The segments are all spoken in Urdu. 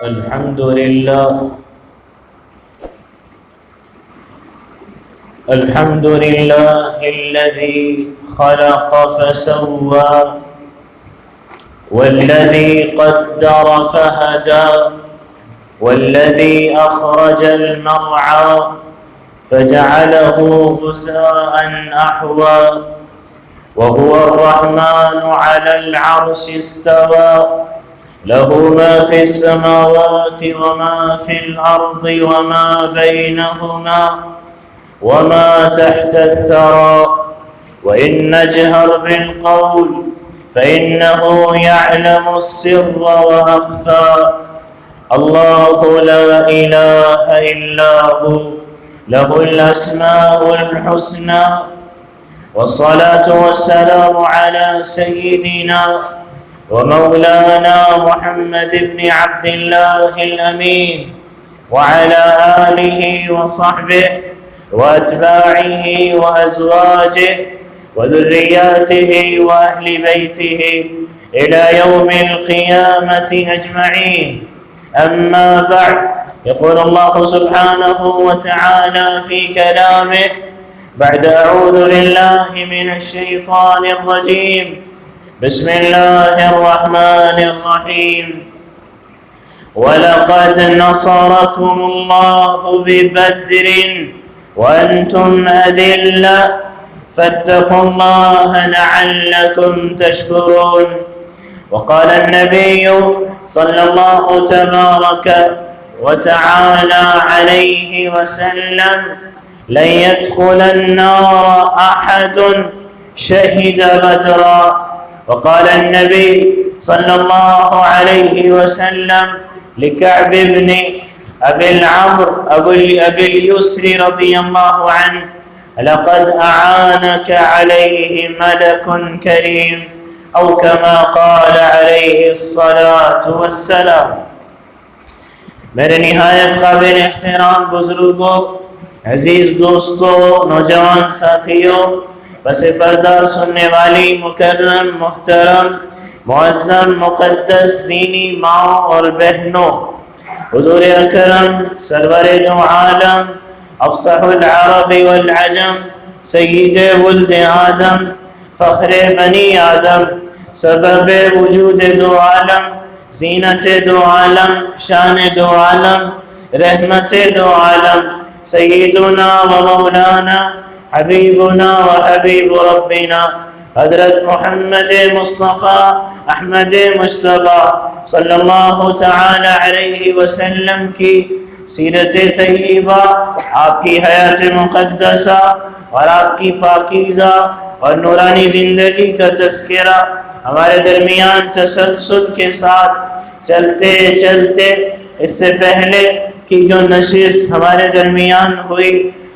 الحمد لله الحمد لله الذي خلق فسوى والذي قدر فهدى والذي أخرج المرعى فجعله غساء أحوى. وهو الرحمن على العرش استوى. له ما في السماوات وما في الأرض وما بينهما وما تحت الثرى. وإن نجهر بالقول فإنه يعلم السر وأخفى. الله لا إله إلا هو له الأسماء الحسنى. والصلاة والسلام على سيدنا ومولانا محمد بن عبد الله الأمين وعلى آله وصحبه وأتباعه وأزواجه وذرياته وأهل بيته إلى يوم القيامة أجمعين. أما بعد يقول الله سبحانه وتعالى في كلامه بعد أعوذ بالله من الشيطان الرجيم. بسم الله الرحمن الرحيم ولقد نصركم الله ببدر وأنتم أذلة فاتقوا الله لعلكم تشكرون وقال النبي صلى الله تبارك وتعالى عليه وسلم لن يدخل النار أحد شهد بدرا وقال النبي صلى الله عليه وسلم لكعب بن أبي العمر أبي اليسر رضي الله عنه لقد أعانك عليه ملك كريم أو كما قال عليه الصلاة والسلام. میرے نہایت قابل احترام بزرگوں عزیز دوستوں نوجوان ساتھیوں بس پردہ سننے والی، مکرم، محترم، معظم، مقدس، دینی ماں اور بہنوں، حضور اکرم، سرور دو عالم، افصح العرب والعجم، سید ولد آدم، فخر بنی آدم، سبب وجود دو عالم، زینت دو عالم، شان دو عالم، رحمت دو عالم، سیدنا و مولانا حبیبنا و حبیب ربنا. حضرت محمد مصطفیٰ، احمد مصطفیٰ صلی اللہ تعالی علیہ وسلم کی سیرت طیبہ، آپ کی حیات مقدسہ اور آپ کی پاکیزہ اور نورانی زندگی کا تذکرہ ہمارے درمیان تسلسل کے ساتھ چلتے چلتے، اس سے پہلے کی جو نشست ہمارے درمیان ہوئی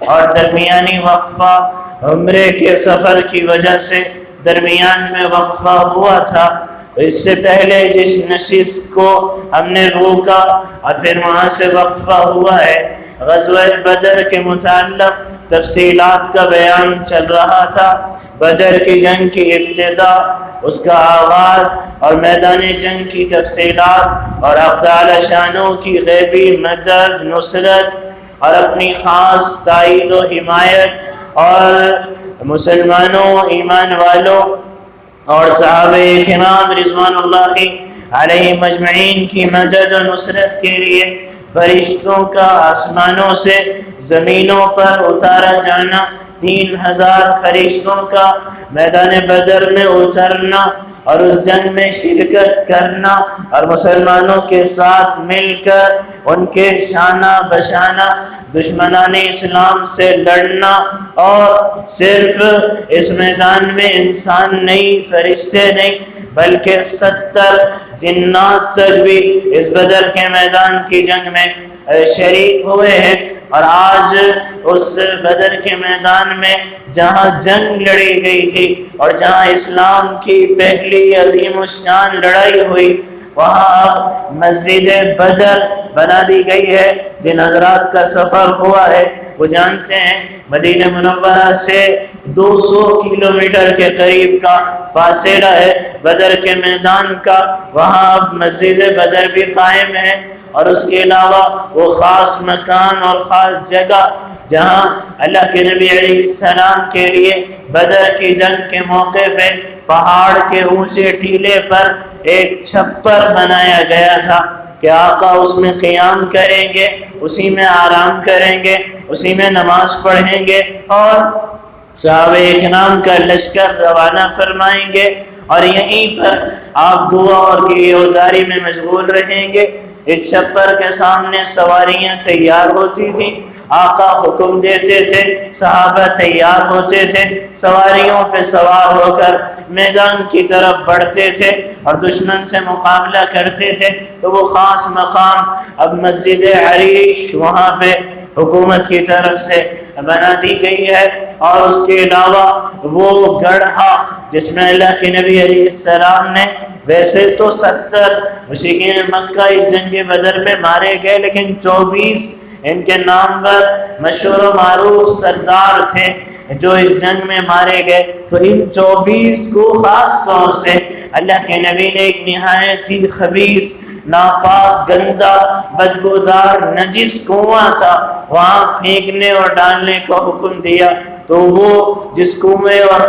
اور درمیانی وقفہ عمرے کے سفر کی وجہ سے درمیان میں وقفہ ہوا تھا۔ اس سے پہلے جس نشست کو ہم نے روکا اور پھر وہاں سے وقفہ ہوا ہے، غزوہ بدر کے متعلق تفصیلات کا بیان چل رہا تھا۔ بدر کی جنگ کی ابتدا، اس کا آغاز اور میدان جنگ کی تفصیلات اور اقدال شانوں کی غیبی مدد، نصرت اور اپنی خاص تائید و حمایت اور مسلمانوں، ایمان والوں اور صحابہ کرام رضوان اللہ علیہ مجمعین کی مدد و نصرت کے لیے فرشتوں کا آسمانوں سے زمینوں پر اتارا جانا، تین ہزار فرشتوں کا میدان بدر میں اترنا اور اس جنگ میں شرکت کرنا اور مسلمانوں کے ساتھ مل کر ان کے شانہ بشانہ دشمنان اسلام سے لڑنا اور صرف اس میدان میں انسان نہیں، فرشتے نہیں، بلکہ ستر جنات تک بھی اس بدر کے میدان کی جنگ میں شریک ہوئے ہیں۔ اور آج اس بدر کے میدان میں جہاں جنگ لڑی گئی تھی اور جہاں اسلام کی پہلی عظیم الشان لڑائی ہوئی، وہاں مسجد بدر بنا دی گئی ہے۔ جن حضرات کا سفر ہوا ہے، وہ جانتے ہیں، مدینہ منورہ سے دو سو کلومیٹر کے قریب کا فاصلہ ہے۔ بدر کے میدان کا، وہاں اب مسجد بدر بھی قائم ہے۔ اور اس کے علاوہ وہ خاص مکان اور خاص جگہ جہاں اللہ کے نبی علیہ السلام کے لیے بدر کی جنگ کے موقع پہ پہاڑ کے اونچے ٹیلے پر ایک چھپر بنایا گیا تھا کہ آقا اس میں قیام کریں گے، اسی میں آرام کریں گے، اسی میں نماز پڑھیں گے اور صحابہ اکرام کا لشکر روانہ فرمائیں گے اور یہیں پر آپ دعا اور کی اوزاری میں مشغول رہیں گے۔ اس چھپر کے سامنے سواریاں تیار ہوتی تھیں، آقا حکم دیتے تھے، صحابہ تیار ہوتے تھے، سواریوں پہ سوار ہو کر میدان کی طرف بڑھتے تھے اور دشمن سے مقابلہ کرتے تھے۔ تو وہ خاص مقام اب مسجد عریش وہاں پہ حکومت کی طرف سے بنا دی گئی ہے۔ اور اس کے علاوہ وہ گڑھا جس میں اللہ کے نبی علیہ السلام نے ویسے تو ستر مشکین مکہ اس جنگ بدر میں مارے گئے، لیکن چوبیس ان کے نام پر مشہور و معروف سردار تھے جو اس جنگ میں مارے گئے۔ تو ان چوبیس کو خاص طور سے اللہ کے نبی نے ایک نہایت ہی خبیص ناپاک، گندا، بدبودار، نجس کنواں تھا۔ وہاں پھینکنے اور ڈالنے کا حکم دیا۔ تو وہ جس کنویں اور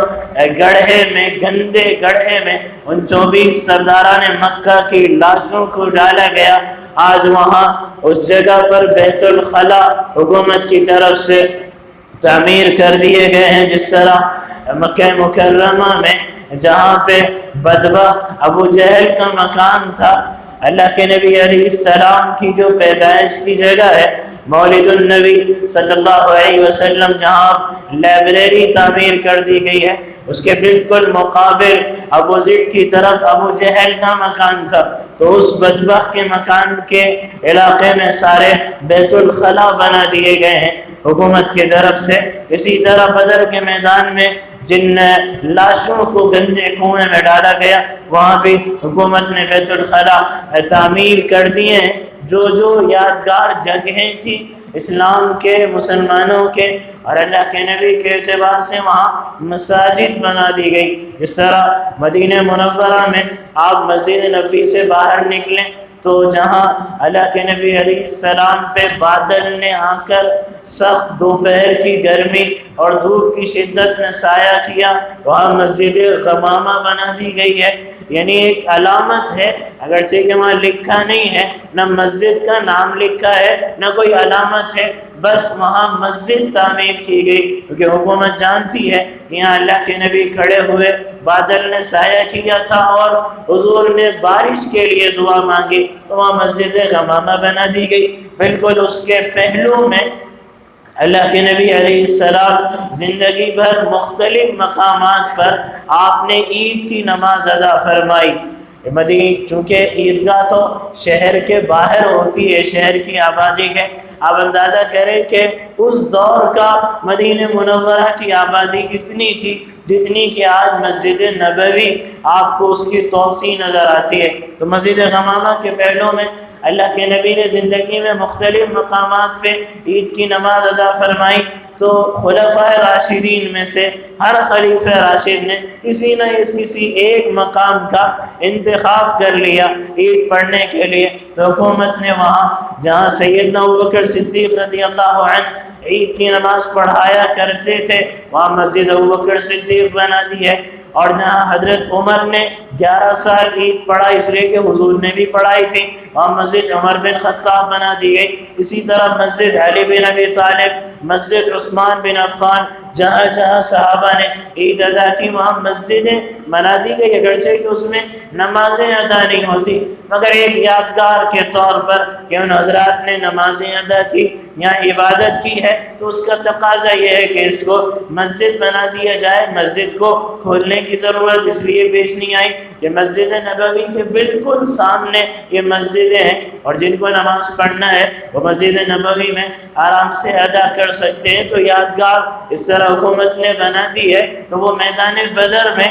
گڑھے میں، گندے گڑھے میں، ان چوبیس سرداران مکہ کی لاشوں کو ڈالا گیا، آج وہاں اس جگہ پر بیت الخلا حکومت کی طرف سے تعمیر کر دیے گئے ہیں، جس طرح مکہ مکرمہ میں، جہاں پہ بدبہ ابو جہل کا مکان تھا۔ اللہ کے نبی علیہ السلام کی جو پیدائش کی جگہ ہے مولد النبی صلی اللہ علیہ وسلم جہاں لائبریری تعمیر کر دی گئی ہے۔ اس کے بالکل مقابل ابو ذر کی طرف ابو جہل کا مکان تھا۔ تو اس بدبخ کے مکان کے علاقے میں سارے بیت الخلا بنا دیے گئے ہیں۔ حکومت کی طرف سے اسی طرح بدر کے میدان میں جن لاشوں کو گندے کنویں میں ڈالا گیا، وہاں بھی حکومت نے بیت الخلا تعمیر کر دیے ہیں۔ جو جو یادگار جگہیں تھیں اسلام کے، مسلمانوں کے اور اللہ کے نبی کے اعتبار سے وہاں مساجد بنا دی گئی۔ جس طرح مدینہ منورہ میں آپ مسجد نبی سے باہر نکلیں تو جہاں اللہ کے نبی علیہ السلام پہ بادل نے آ کر سخت دوپہر کی گرمی اور دھوپ کی شدت میں سایہ کیا، وہاں مسجد غمامہ بنا دی گئی ہے۔ یعنی ایک علامت ہے، اگرچہ کہ وہاں لکھا نہیں ہے، نہ مسجد کا نام لکھا ہے، نہ کوئی علامت ہے، بس وہاں مسجد تعمیر کی گئی۔ کیونکہ حکومت جانتی ہے کہ یہاں اللہ کے نبی کھڑے ہوئے، بادل نے سایہ کیا تھا اور حضور نے بارش کے لیے دعا مانگی۔ تو وہاں مسجد غمامہ بنا دی گئی۔ بالکل اس کے پہلو میں اللہ کے نبی علیہ السلام زندگی بھر مختلف مقامات پر آپ نے عید کی نماز ادا فرمائی۔ مدین چونکہ عیدگاہ تو شہر کے باہر ہوتی ہے، شہر کی آبادی کے آپ اندازہ کریں کہ اس دور کا مدینہ منورہ کی آبادی کتنی تھی جتنی کہ آج مسجد نبوی آپ کو اس کی توسیع نظر آتی ہے۔ تو مسجد غمامہ کے پہلوں میں اللہ کے نبی نے زندگی میں مختلف مقامات پہ عید کی نماز ادا فرمائی تو خلفۂ راشدین میں سے ہر خلیف راشد نے کسی نہ کسی ایک مقام کا انتخاب کر لیا عید پڑھنے کے لیے۔ تو حکومت نے وہاں جہاں سیدنا ابوبکر صدیق رضی اللہ عنہ عید کی نماز پڑھایا کرتے تھے، وہاں مسجد ابوبکر صدیق بنا دی ہے۔ اور جہاں حضرت عمر نے گیارہ سال عید پڑھائی اس لیے کہ حضور نے بھی پڑھائی تھی۔ وہاں مسجد عمر بن خطاب بنا دی گئی۔ اسی طرح مسجد علی بن ابی طالب، مسجد عثمان بن عفان، جہاں جہاں صحابہ نے عید ادا کی، وہاں مسجدیں بنا دی گئی۔ اگرچہ کہ اس میں نمازیں ادا نہیں ہوتی، مگر ایک یادگار کے طور پر کہ ان حضرات نے نمازیں ادا کی، یا عبادت کی ہے، تو اس کا تقاضا یہ ہے کہ اس کو مسجد بنا دیا جائے، مسجد کو کھولنے کی ضرورت اس لیے پیش نہیں آئی۔ کہ مسجد نبوی کے بالکل سامنے یہ مسجدیں ہیں اور جن کو نماز پڑھنا ہے، وہ مسجد نبوی میں آرام سے ادا کر سکتے ہیں۔ تو یادگار اس طرح حکومت نے بنا دی ہے تو وہ میدان بدر میں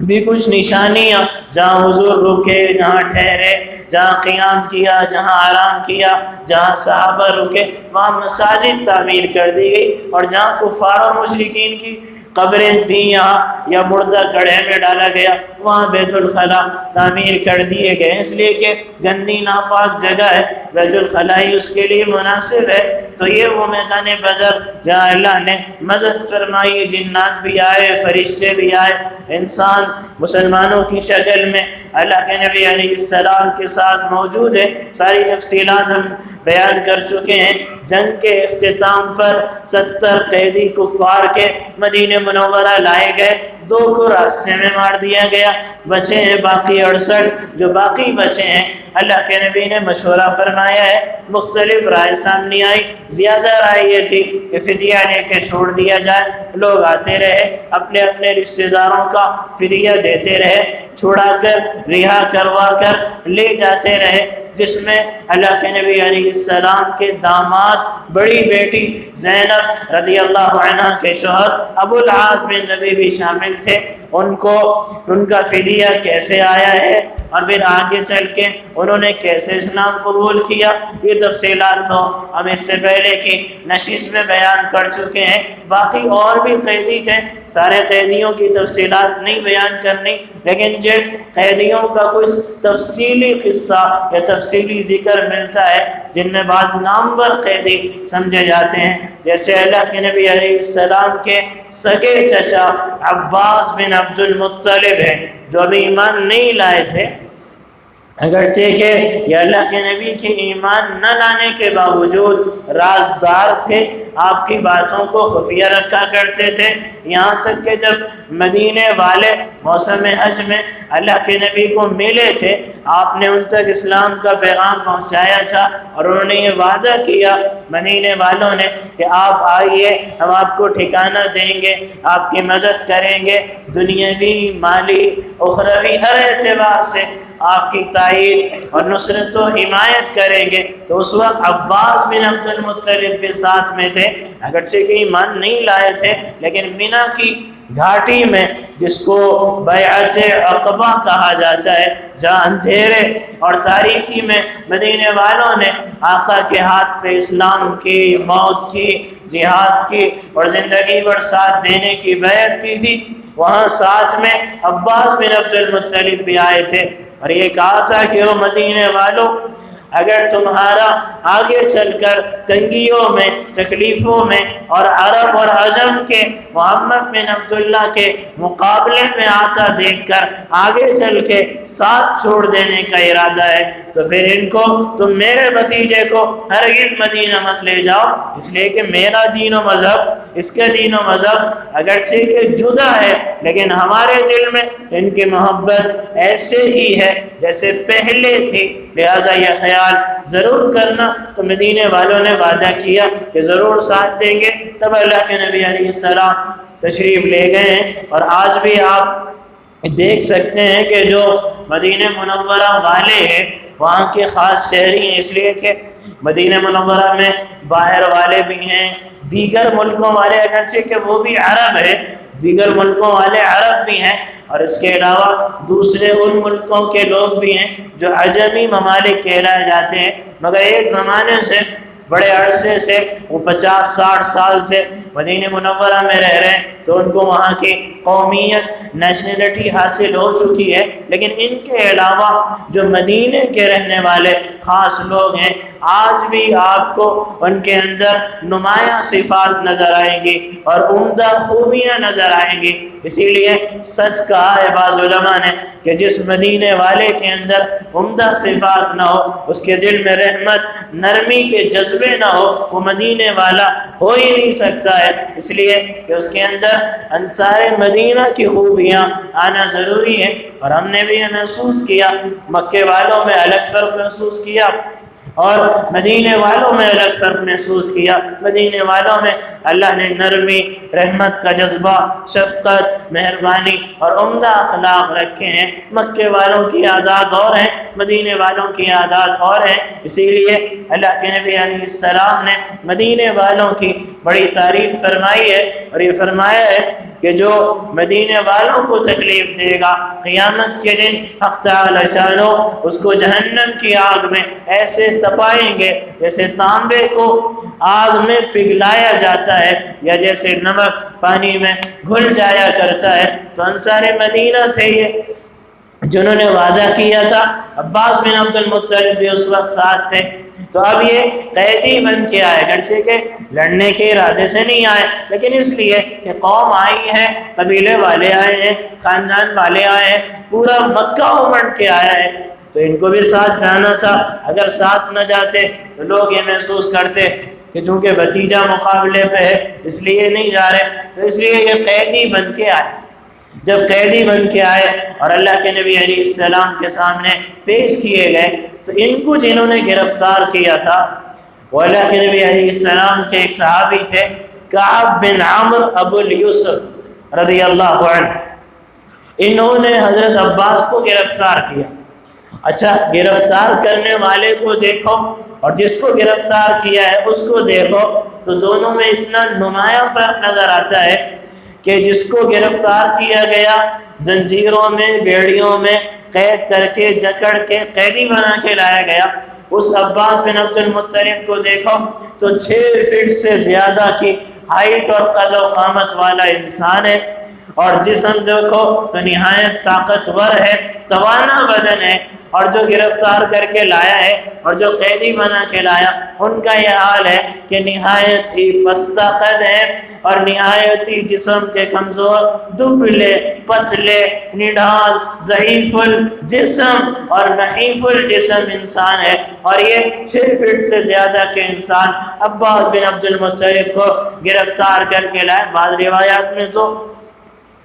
بھی کچھ نشانیاں، جہاں حضور رکے، جہاں ٹھہرے، جہاں قیام کیا، جہاں آرام کیا، جہاں صحابہ رکے، وہاں مساجد تعمیر کر دی گئی اور جہاں کفار و مشرقین کی قبریں تھیں، یہاں یا مردہ گڑھے میں ڈالا گیا۔ وہاں بیت الخلاء تعمیر کر دیے گئے اس لیے کہ گندی ناپاک جگہ ہے، بیت الخلاء ہی اس کے لیے مناسب ہے۔ تو یہ وہ میدان بدر جہاں اللہ نے مدد فرمائی، جنات بھی آئے، فرشتے بھی آئے۔ انسان مسلمانوں کی شکل میں اللہ کے نبی علیہ السلام کے ساتھ موجود ہے۔ ساری تفصیلات ہم بیان کر چکے ہیں۔ جنگ کے اختتام پر ستر قیدی کفار کے مدینہ منورہ لائے گئے۔ دو کو راستے میں مار دیا گیا۔ بچے ہیں باقی اڑسٹھ۔ جو باقی بچے ہیں، اللہ کے نبی نے مشورہ فرمایا ہے۔ مختلف رائے سامنے آئی۔ زیادہ رائے یہ تھی کہ فدیہ لے کے چھوڑ دیا جائے۔ لوگ آتے رہے۔ اپنے اپنے رشتہ داروں کا فدیہ دیتے رہے۔ چھوڑا کر، رہا کروا کر لے جاتے رہے۔ جس میں اللہ کے نبی علیہ السلام کے داماد بڑی بیٹی زینب رضی اللہ عنہ کے شوہر ابو العاص بن نبی بھی شامل تھے۔ ان کو، ان کا فدیہ کیسے آیا ہے اور پھر آگے چل کے انہوں نے کیسے اسلام قبول کیا، یہ تفصیلات تو ہم اس سے پہلے کی نشست میں بیان کر چکے ہیں۔ باقی اور بھی قیدی تھے، سارے قیدیوں کی تفصیلات نہیں بیان کرنی، لیکن جن قیدیوں کا کچھ تفصیلی قصہ یا تفصیلی ذکر اجر ملتا ہے، جن میں بعض نامور قیدی سمجھے جاتے ہیں۔ جیسے اللہ کے نبی علیہ السلام کے سگے چچا عباس بن عبد المطلب ہیں، جو ابھی ایمان نہیں لائے تھے۔ اگرچہ کہ یہ اللہ کے نبی کے ایمان نہ لانے کے باوجود رازدار تھے آپ کی باتوں کو خفیہ رکھا کرتے تھے۔ یہاں تک کہ جب مدینے والے موسم حج میں اللہ کے نبی کو ملے تھے، آپ نے ان تک اسلام کا پیغام پہنچایا تھا اور انہوں نے یہ وعدہ کیا مدینے والوں نے کہ آپ آئیے، ہم آپ کو ٹھکانہ دیں گے، آپ کی مدد کریں گے۔ دنیاوی، مالی، اخروی ہر اعتبار سے آپ کی تائید اور نصرت و حمایت کریں گے۔ تو اس وقت عباس بن عبد المطلب کے ساتھ میں تھے۔ اگرچہ کہ ایمان نہیں لائے تھے، لیکن مینا کی گھاٹی میں جس کو بیعت عقبہ کہا جاتا ہے، جہاں اندھیرے اور تاریخی میں مدینے والوں نے آقا کے ہاتھ پہ اسلام کی، موت کی، جہاد کی اور زندگی پر ساتھ دینے کی بیعت کی تھی۔ وہاں ساتھ میں عباس بن عبد المطلب بھی آئے تھے اور یہ کہا تھا کہ وہ مدینے والوں اگر تمہارا آگے چل کر تنگیوں میں، تکلیفوں میں اور عرب اور عجم کے، محمد بن عبداللہ کے مقابلے میں آتا دیکھ کر آگے چل کے ساتھ چھوڑ دینے کا ارادہ ہے، تو پھر ان کو، تم میرے بھتیجے کو ہرگز مدینہ مت لے جاؤ۔ اس لیے کہ میرا دین و مذہب اس کے دین و مذہب اگرچہ کہ جدا ہے، لیکن ہمارے دل میں ان کی محبت ایسے ہی ہے جیسے پہلے تھی۔ لہٰذا یہ خیال ضرور کرنا۔ تو مدینے والوں نے وعدہ کیا کہ ضرور ساتھ دیں گے۔ تب اللہ کے نبی علیہ السلام تشریف لے گئے ہیں۔ اور آج بھی آپ دیکھ سکتے ہیں کہ جو مدینہ منورہ والے ہیں، وہاں کے خاص شہری ہیں۔ اس لیے کہ مدینہ منورہ میں باہر والے بھی ہیں۔ دیگر ملکوں والے اگرچہ کہ وہ بھی عرب ہے دیگر ملکوں والے عرب بھی ہیں، اور اس کے علاوہ دوسرے ان ملکوں کے لوگ بھی ہیں جو عجمی ممالک کہلائے جاتے ہیں۔ مگر ایک زمانے سے، بڑے عرصے سے، وہ پچاس، ساٹھ سال سے مدینہ منورہ میں رہ رہے ہیں، تو ان کو وہاں کی قومیت نیشنلٹی حاصل ہو چکی ہے۔ لیکن ان کے علاوہ جو مدینہ کے رہنے والے خاص لوگ ہیں آج بھی آپ کو ان کے اندر نمایاں صفات نظر آئیں گی اور عمدہ خوبیاں نظر آئیں گی اسی لیے سچ کہا ہے بعض علماء نے کہ جس مدینے والے کے اندر عمدہ صفات نہ ہو، اس کے دل میں رحمت، نرمی کے جذبے نہ ہو، وہ مدینے والا ہو ہی نہیں سکتا ہے۔ اس لیے کہ اس کے اندر انصار مدینہ کی خوبیاں آنا ضروری ہے اور ہم نے بھی یہ محسوس کیا، مکے والوں میں الگ فرق محسوس کیا۔ اور مدینے والوں میں الگ فرق محسوس کیا۔ مدینے والوں میں اللہ نے نرمی، رحمت، کا جذبہ، شفقت، مہربانی اور عمدہ اخلاق رکھے ہیں۔ مکے والوں کی عادات اور ہیں، مدینے والوں کی عادات اور ہیں۔ اسی لیے اللہ کے نبی علیہ السلام نے مدینے والوں کی بڑی تعریف فرمائی ہے اور یہ فرمایا ہے کہ جو مدینے والوں کو تکلیف دے گا، قیامت کے دن حق تعالی شانو اس کو جہنم کی آگ میں ایسے تپائیں گے جیسے تانبے کو آگ میں پگھلایا جاتا ہے یا جیسے نمک پانی میں گھل جایا کرتا ہے۔ تو انصار مدینہ تھے یہ، جنہوں نے وعدہ کیا تھا۔ عباس بن عبد المطلب بھی اس وقت ساتھ تھے۔ تو اب یہ قیدی بن کے آئے گرچہ کہ لڑنے کے ارادے سے نہیں آئے، لیکن اس لیے کہ قوم آئی ہے، قبیلے والے آئے ہیں، خاندان والے آئے ہیں، پورا مکہ امنڈ کے آیا ہے۔ تو ان کو بھی ساتھ جانا تھا۔ اگر ساتھ نہ جاتے تو لوگ یہ محسوس کرتے کہ چونکہ بھتیجا مقابلے پہ ہے، اس لیے نہیں جا رہے۔ تو اس لیے یہ قیدی بن کے آئے۔ جب قیدی بن کے آئے اور اللہ کے نبی علیہ السلام کے سامنے پیش کیے گئے، تو ان کو جنہوں نے گرفتار کیا تھا، وہ اللہ کے نبی علیہ السلام کے ایک صحابی تھے، کعب بن عمر ابو الیوسف رضی اللہ عنہ۔ انہوں نے حضرت عباس کو گرفتار کیا۔ اچھا گرفتار کرنے والے کو دیکھو اور جس کو گرفتار کیا ہے، اس کو دیکھو، تو دونوں میں اتنا نمایاں فرق نظر آتا ہے کہ جس کو گرفتار کیا گیا، زنجیروں میں، بیڑیوں میں قید کر کے، جکڑ کے، قیدی بنا کے لایا گیا۔ اس عباس بن عبد المطلب کو دیکھو تو چھ فٹ سے زیادہ کی ہائٹ اور قد و قامت والا انسان ہے۔ اور جسم دیکھو تو نہایت طاقتور ہے، توانا بدن ہے۔ اور جو گرفتار کر کے لایا ہے اور جو قیدی بنا کے لایا، ان کا یہ حال ہے کہ نہایت ہی پستہ قد ہے اور نہایت ہی جسم کے کمزور، دبلے، پتلے نڈھال ضعیف الجسم اور نحیف الجسم انسان ہے اور یہ چھ فٹ سے زیادہ کے انسان عباس بن عبد المطلب کو گرفتار کر کے لائے۔ بعض روایات میں تو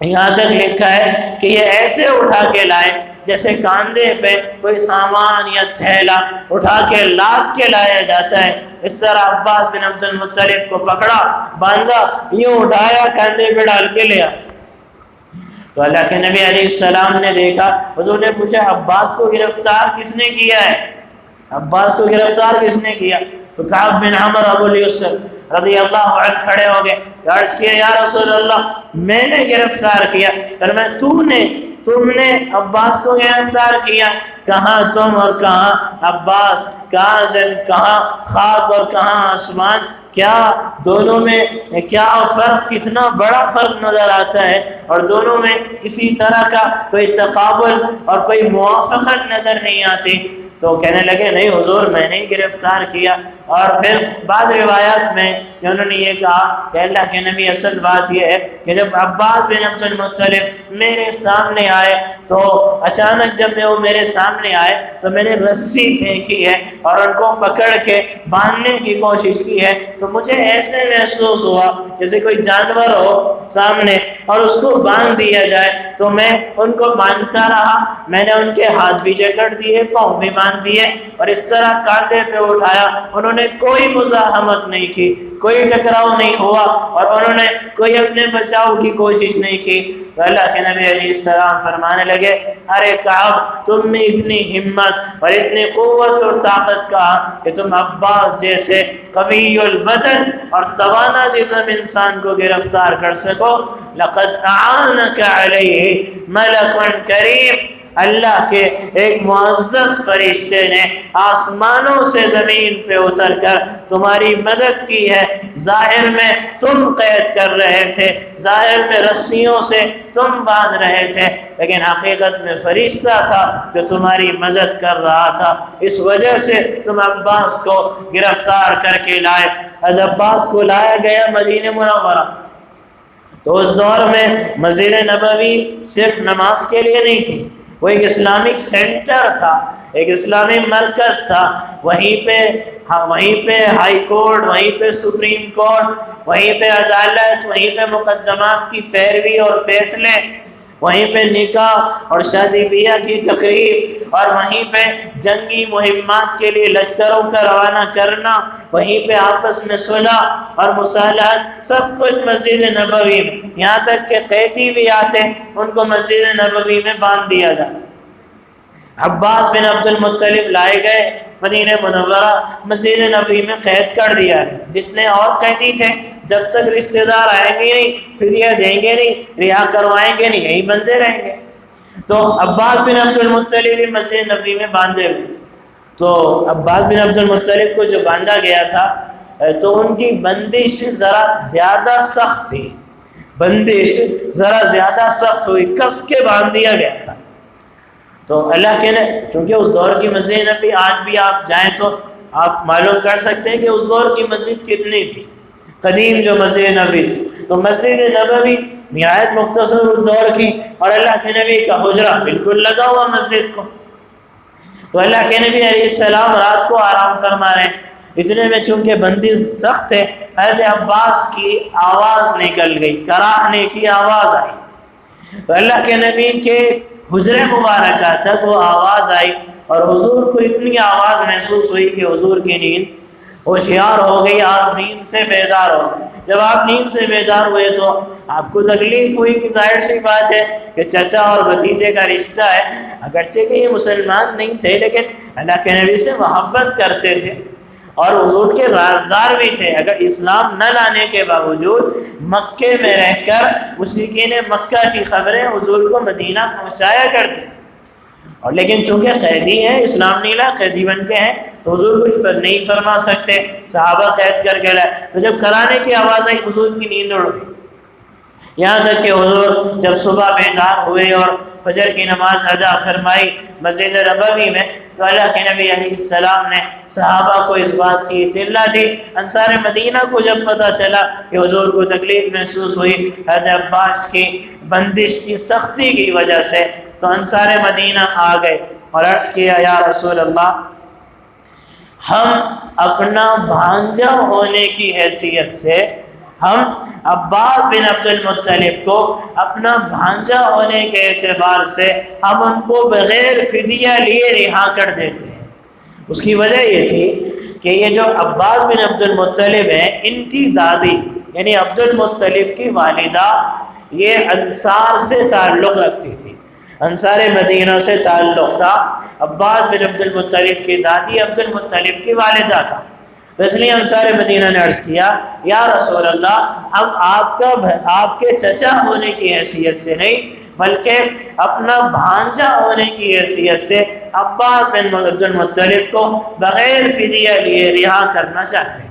یہاں تک لکھا ہے کہ یہ ایسے اٹھا کے لائے جیسے کاندھے پہ کوئی سامان یا تھیلا اٹھا کے لاد کے لایا جاتا ہے۔ اس طرح عباس بن عبد المطلب کو پکڑا، باندھا، یوں اٹھایا، کاندھے پہ ڈال کے لیا۔ تو اللہ کے نبی علیہ السلام نے دیکھا، حضور نے پوچھا، عباس کو گرفتار کس نے کیا ہے؟ عباس کو گرفتار کس نے کیا؟ تو کعب بن عمر ابو الیسر رضی اللہ عنہ کھڑے ہو گئے۔ عرض کیا، یا رسول اللہ، میں نے گرفتار کیا۔ فرمایا تو نے تم نے عباس کو گرفتار کیا۔ کہاں تم اور کہاں عباس؟ کہاں زن؟ کہاں خاک اور کہاں آسمان؟ کیا دونوں میں کیا فرق؟ کتنا بڑا فرق نظر آتا ہے۔ اور دونوں میں کسی طرح کا کوئی تقابل اور کوئی موافقت نظر نہیں آتی۔ تو کہنے لگے، نہیں حضور، میں نے گرفتار کیا۔ اور پھر بعض روایات میں کہ انہوں نے یہ کہا کہ اللہ کے نبی اصل بات یہ ہے کہ جب عباس بن عبد المطلب میرے سامنے آئے تو اچانک جب میں وہ میرے سامنے آئے تو میں نے رسی پھینکی ہے اور ان کو پکڑ کے باندھنے کی کوشش کی ہے تو مجھے ایسے محسوس ہوا جیسے کوئی جانور ہو سامنے اور اس کو باندھ دیا جائے تو میں ان کو باندھتا رہا میں نے ان کے ہاتھ بھی جکڑ دیے، پاؤں بھی باندھ دیے اور اس طرح کاندھے پہ اٹھایا، انہوں نے کوئی مزاحمت نہیں کی، کوئی ٹکراؤ نہیں ہوا اور انہوں نے کوئی اپنے بچاؤ کی کوشش نہیں کی۔ تو اللہ کے نبی علیہ السلام فرمانے لگے، ارے کعب، تم میں اتنی ہمت اور اتنی قوت اور طاقت کا کہ تم عباس جیسے قوی البدن اور توانا جسم انسان کو گرفتار کر سکو۔ لقد اعانک علیہ ملک کریم۔ اللہ کے ایک معزز فرشتے نے آسمانوں سے زمین پہ اتر کر تمہاری مدد کی ہے۔ ظاہر میں تم قید کر رہے تھے، ظاہر میں رسیوں سے تم باندھ رہے تھے، لیکن حقیقت میں فرشتہ تھا جو تمہاری مدد کر رہا تھا۔ اس وجہ سے تم عباس کو گرفتار کر کے لائے۔ از عباس کو لایا گیا مدینہ منورہ۔ تو اس دور میں مسجد نبوی صرف نماز کے لیے نہیں تھی۔ وہ ایک اسلامک سینٹر تھا، ایک اسلامی مرکز تھا۔ وہیں پہ ہاں، وہیں پہ ہائی کورٹ، وہیں پہ سپریم کورٹ، وہیں پہ عدالت، وہیں پہ مقدمات کی پیروی اور فیصلے۔ وہیں پہ نکاح اور شادی بیاہ کی تقریب اور وہیں پہ جنگی مہمات کے لیے لشکروں کا روانہ کرنا، وہیں پہ آپس میں صلح اور مصالحت، سب کچھ مسجد نبوی میں۔ یہاں تک کہ قیدی بھی آتے، ان کو مسجد نبوی میں باندھ دیا جاتا۔ عباس بن عبد المطلب لائے گئے مدینہ منورہ، مسجد نبوی میں قید کر دیا۔ جتنے اور قیدی تھے جب تک رشتہ دار آئیں گے نہیں، فدیہ دیں گے نہیں، رہا کروائیں گے نہیں، یہی بندے رہیں گے۔ تو عباس بن عبد المطلب بھی مسجد نبی میں باندھے ہوئے۔ تو عباس بن عبد المطلب کو جو باندھا گیا تھا تو ان کی بندش ذرا زیادہ سخت تھی۔ بندش ذرا زیادہ سخت ہوئی، کس کے باندھ دیا گیا تھا۔ تو اللہ کے نے کیونکہ اس دور کی مسجد نبی آج بھی آپ جائیں تو آپ معلوم کر سکتے ہیں کہ اس دور کی مسجد کتنی تھی۔ قدیم جو مسجد نبی تھی۔ تو مسجد نبوی نہایت مختصر دور کی اور اللہ کے نبی کا حجرہ بالکل لگا ہوا مسجد کو۔ تو اللہ کے نبی علیہ السلام رات کو آرام فرما رہے ہیں۔ اتنے میں چونکہ بندی سخت ہے، حضرت عباس کی آواز نکل گئی، کراہنے کی آواز آئی۔ تو اللہ کے نبی کے حجر مبارکہ تک وہ آواز آئی اور حضور کو اتنی آواز محسوس ہوئی کہ حضور کی نیند ہوشیار ہو گئی، آپ نیند سے بیدار ہو جب آپ نیند سے بیدار ہوئے تو آپ کو تکلیف ہوئی، کہ ظاہر سی بات ہے کہ چچا اور بھتیجے کا رشتہ ہے۔ اگرچہ کہ یہ مسلمان نہیں تھے، لیکن اللہ کے نبی سے محبت کرتے تھے۔ اور حضور کے رازدار بھی تھے۔ اگر اسلام نہ لانے کے باوجود مکے میں رہ کر مشرقین مکہ کی خبریں حضور کو مدینہ پہنچایا کرتے۔ اور لیکن چونکہ قیدی ہیں، اسلام نہیں لا، قیدی بن کے ہیں۔ تو حضور کچھ نہیں فرما سکتے، صحابہ قید کر کے لائے تو جب کرانے کی آواز آئی، حضور کی نیند اڑ گئی۔ یہاں تک کہ حضور جب صبح بیدار ہوئے اور فجر کی نماز ادا فرمائی مسجد ربوی میں، تو اللہ کے نبی علیہ السلام نے صحابہ کو اس بات کی اطلاع دی۔ انصار مدینہ کو جب پتہ چلا کہ حضور کو تکلیف محسوس ہوئی، حضرت عباس کی بندش کی سختی کی وجہ سے تو انصار مدینہ آ گئے اور عرض کیا، یا رسول اللہ ہم اپنا بھانجا ہونے کی حیثیت سے ہم عباس بن عبد المطلب کو اپنا بھانجا ہونے کے اعتبار سے ہم ان کو بغیر فدیہ لیے رہا کر دیتے ہیں۔ اس کی وجہ یہ تھی کہ یہ جو عباس بن عبد المطلب ہیں، ان کی دادی یعنی عبد المطلب کی والدہ، یہ انصار سے تعلق رکھتی تھی۔ انصار مدینہ سے تعلق تھا۔ عباس بن عبد المطلب کی دادی، عبد المطلب کی والدہ کا اس لیے انصار مدینہ نے عرض کیا، یا رسول اللہ، ہم آپ کا آپ کے چچا ہونے کی حیثیت سے نہیں، بلکہ اپنا بھانجا ہونے کی حیثیت سے عباس بن عبد المطلب کو بغیر فدیہ لیے رہا کرنا چاہتے ہیں۔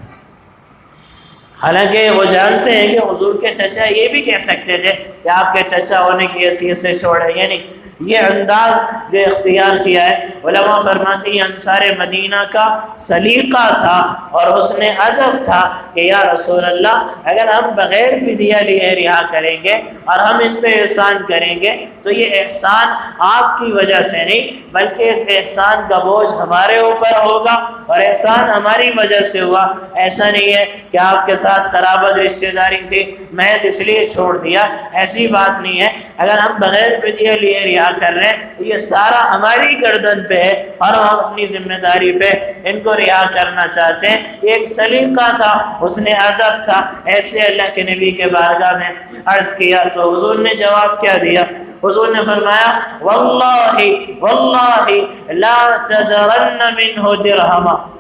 حالانکہ وہ جانتے ہیں کہ حضور کے چچا یہ بھی کہہ سکتے تھے کہ آپ کے چچا ہونے کی حیثیت سے چھوڑے یعنی یہ انداز جو اختیار کیا ہے، علماء فرماتی ہیں انصار مدینہ کا سلیقہ تھا اور حسن ادب تھا کہ یا رسول اللہ، اگر ہم بغیر فدیہ لیے رہا کریں گے اور ہم ان پہ احسان کریں گے، تو یہ احسان آپ کی وجہ سے نہیں، بلکہ اس احسان کا بوجھ ہمارے اوپر ہوگا اور احسان ہماری وجہ سے ہوا۔ ایسا نہیں ہے کہ آپ کے ساتھ قرابت رشتہ داری تھی محض اس لیے چھوڑ دیا، ایسی بات نہیں ہے۔ اگر ہم بغیر فدیہ لیے رہا کر رہے ہیں۔ یہ سارا ہماری گردن پہ ہے اور ہم اپنی ذمہ داری پہ ان کو رہا کرنا چاہتے ہیں۔ یہ ایک سلیقہ تھا، اس نے ادب تھا۔ ایسے اللہ کے نبی کے بارگاہ میں عرض کیا تو حضور نے جواب کیا دیا۔ حضور نے فرمایا، واللہ واللہ، لا تذرن منہ درہما۔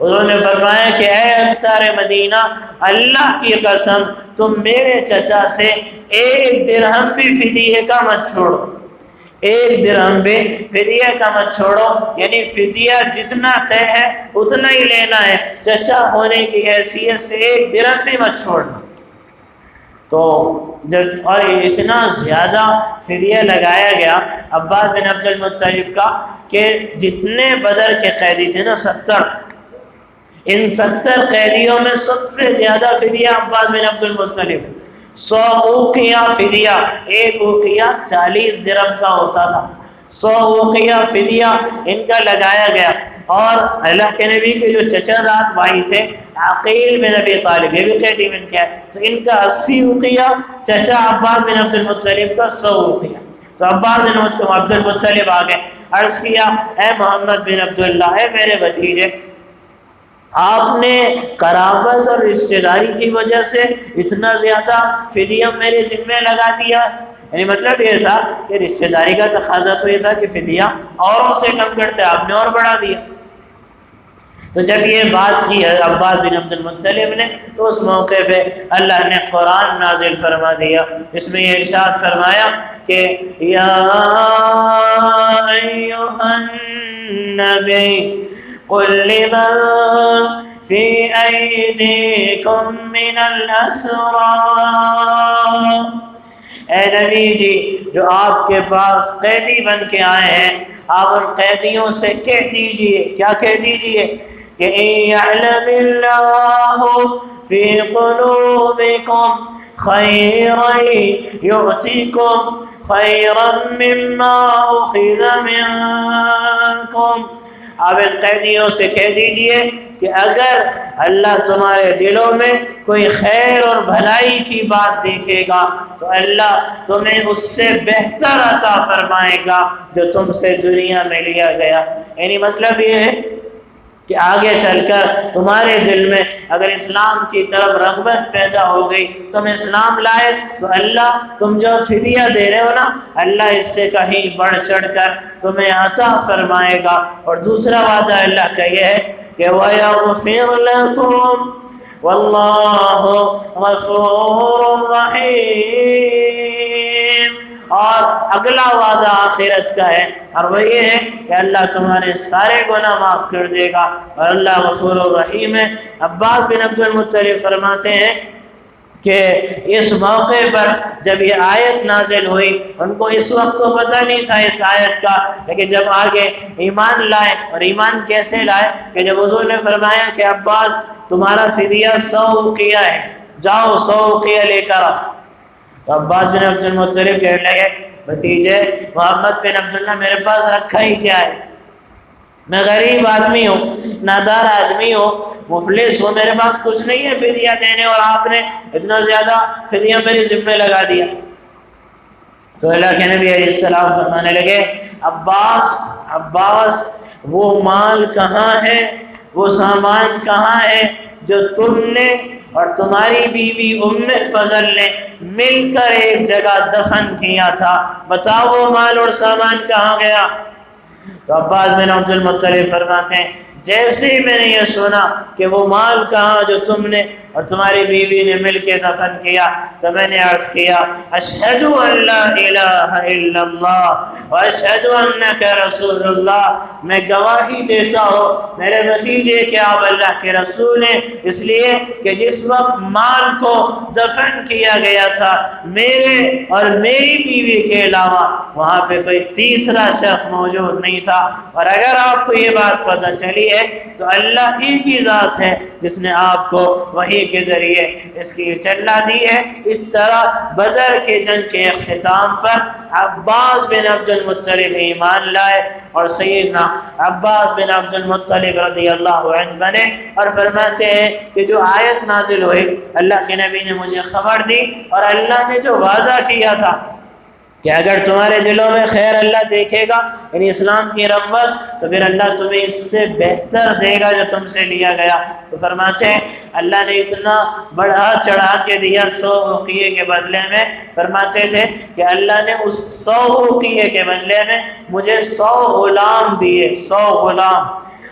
حضور نے فرمایا کہ اے انصار مدینہ، اللہ کی قسم، تم میرے چچا سے ایک درہم بھی فدیہ کا مت چھوڑو۔ ایک درہم بھی فدیہ کا مت چھوڑو یعنی فدیہ جتنا طے ہے، اتنا ہی لینا ہے۔ چچا ہونے کی حیثیت سے ایک درہم بھی مت چھوڑنا۔ تو جب، اور اتنا زیادہ فدیہ لگایا گیا عباس بن عبد المطلب کا کہ جتنے بدر کے قیدی تھے نا، ستر۔ ان ستر قیدیوں میں سب سے زیادہ فدیہ عباس بن عبد المطلب۔ سو اوقیہ فدیہ، ایک اوقیہ چالیس درم کا ہوتا تھا۔ سو اوقیہ فدیہ ان کا لگایا گیا۔ اور اللہ کے نبی کے جو چچا زاد بھائی تھے، عقیل بن نبی طالب، یہ بھی قیدی بن کیا ہے تو ان کا اسی اوقیہ چچا عباس بن عبد المطلب کا سو اوقیہ۔ تو عباس بن عبد المطلب آگئے۔ عرض کیا، اے محمد بن عبداللہ، اے میرے بھتیجے آپ نے قرابت اور رشتہ داری کی وجہ سے اتنا زیادہ فدیہ میرے ذمہ لگا دیا؟ یعنی مطلب یہ تھا کہ رشتہ داری کا تقاضا تو یہ تھا کہ فدیہ اوروں سے کم کرتے، آپ نے اور بڑھا دیا۔ تو جب یہ بات کی عباس بن عبد المطلب نے، تو اس موقع پہ اللہ نے قرآن نازل فرما دیا۔ اس میں یہ ارشاد فرمایا کہ، یا ایوہ النبی قل لمن في أيديكم من الأسرى؟ اے نبی جی جو آپ کے پاس قیدی بن کے آئے ہیں آپ ان قیدیوں سے کہہ دیجئے کیا کہہ دیجئے؟ کہ اِن يَعْلَمِ اللَّهُ فِي قُلُوبِكُمْ خَيْرًا يُعْتِكُمْ خَيْرًا مِمَّا أُخِذَ مِنْكُمْ اب ان قیدیوں سے کہہ دیجیے کہ اگر اللہ تمہارے دلوں میں کوئی خیر اور بھلائی کی بات دیکھے گا، تو اللہ تمہیں اس سے بہتر عطا فرمائے گا جو تم سے دنیا میں لیا گیا۔ یعنی مطلب یہ ہے کہ آگے چل کر تمہارے دل میں اگر اسلام کی طرف رغبت پیدا ہو گئی، تم اسلام لائے، تو اللہ تم جو فدیہ دے رہے ہو نا، اللہ اس سے کہیں بڑھ چڑھ کر تمہیں عطا فرمائے گا۔ اور دوسرا وعدہ اللہ کا یہ ہے کہ وَيَغْفِرْ لَكُمْ وَاللَّهُ غَفُورٌ رَحِيمٌ۔ اور اگلا وعدہ آخرت کا ہے اور وہ یہ ہے کہ اللہ تمہارے سارے گناہ معاف کر دے گا اور اللہ غفور الرحیم ہے۔ عباس بن عبد المطلب فرماتے ہیں کہ اس موقع پر جب یہ آیت نازل ہوئی، ان کو اس وقت تو پتہ نہیں تھا اس آیت کا، لیکن جب آگے ایمان لائے اور ایمان کیسے لائے کہ جب حضور نے فرمایا کہ عباس، تمہارا فدیہ سو کیا ہے، جاؤ سو کیا لے کر آؤ۔ عباس بن عبد المطلب کہنے لگے، بھتیجے، محمد بن عبداللہ میرے پاس رکھا ہی کیا ہے؟ میں غریب آدمی ہوں، نادار آدمی ہوں، مفلس ہوں، میرے پاس کچھ نہیں ہے فدیہ دینے اور آپ نے اتنا زیادہ فدیہ میری ذمہ لگا دیا۔ تو اللہ کے نبی علیہ السلام فرمانے لگے، عباس عباس، وہ مال کہاں ہے؟ وہ سامان کہاں ہے جو تم نے اور تمہاری بیوی ام فضل نے مل کر ایک جگہ دفن کیا تھا۔ بتاؤ وہ مال اور سامان کہاں گیا؟ تو عباس بن عبد المطلب فرماتے ہیں، جیسے ہی میں نے یہ سنا کہ وہ مال کہاں جو تم نے اور تمہاری بیوی نے مل کے دفن کیا تو میں نے عرض کیا اشہد ان لا الہ الا اللہ انک رسول اللہ میں گواہی دیتا ہوں، میرے نتیجے کہ آپ اللہ کے رسول ہیں، اس لیے کہ جس وقت مال کو دفن کیا گیا تھا میرے اور میری بیوی کے علاوہ، وہاں پہ کوئی تیسرا شخص موجود نہیں تھا۔ اور اگر آپ کو یہ بات پتہ چلی ہے، تو اللہ ہی کی ذات ہے جس نے آپ کو وہی کے ذریعے اس کی چلا دی ہے۔ اس طرح بدر کے جنگ کے اختتام پر عباس بن عبد المطلب ایمان لائے اور سیدنا عباس بن عبد المطلب رضی اللہ عنہ بنے اور فرماتے ہیں کہ جو آیت نازل ہوئی، اللہ کے نبی نے مجھے خبر دی اور اللہ نے جو وعدہ کیا تھا کہ اگر تمہارے دلوں میں خیر اللہ دیکھے گا یعنی اسلام کی رغبت، تو پھر اللہ تمہیں اس سے بہتر دے گا جو تم سے لیا گیا۔ تو فرماتے ہیں، اللہ نے اتنا بڑھا چڑھا کے دیا سو حقیے کے بدلے میں۔ فرماتے تھے کہ اللہ نے اس سو حقیے کے بدلے میں مجھے سو غلام دیے، سو غلام۔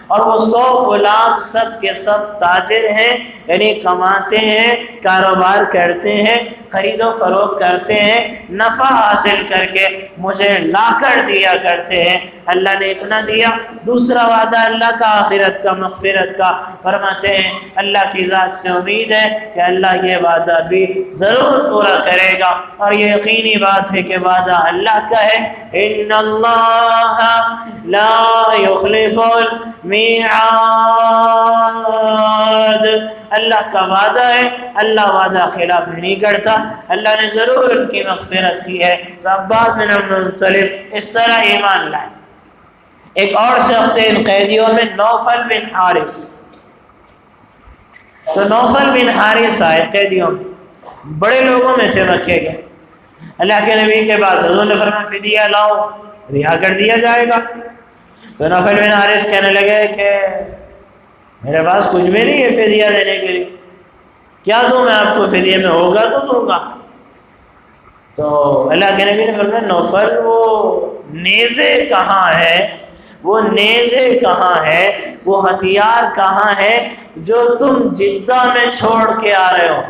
اور وہ سو غلام سب کے سب تاجر ہیں۔ یعنی کماتے ہیں، کاروبار کرتے ہیں، خرید و فروخت کرتے ہیں، نفع حاصل کر کے مجھے لا کر دیا کرتے ہیں۔ اللہ نے اتنا دیا، دوسرا وعدہ اللہ کا، آخرت کا، مغفرت کا۔ فرماتے ہیں، اللہ کی ذات سے امید ہے کہ اللہ یہ وعدہ بھی ضرور پورا کرے گا۔ اور یہ یقینی بات ہے کہ وعدہ اللہ کا ہے۔ ان اللہ لا يخلف المیعاد۔ اللہ کا وعدہ ہے، اللہ وعدہ خلاف نہیں کرتا۔ اللہ نے ضرور ان کی مغفرت کی ہے۔ تو عباس بن مطلب اس طرح ایمان لائے۔ ایک اور شخص ان قیدیوں میں، نوفل بن حارث۔ تو نوفل بن حارث آئے قیدیوں میں۔ بڑے لوگوں میں تھے مکے کے اللہ کے نبی کے بعد حضور نے فرمایا فدیہ لاؤ، رہا کر دیا جائے گا۔ تو نوفل بن حارث کہنے لگے کہ میرے پاس کچھ بھی نہیں ہے فدیہ دینے کے لیے۔ کیا دوں میں آپ کو فدیہ میں ہوگا تو دوں گا۔ تو اللہ کے نبی نے فرمایا، نوفل، وہ نیزے کہاں ہے وہ نیزے کہاں ہے وہ ہتھیار کہاں ہے جو تم جدہ میں چھوڑ کے آ رہے ہو؟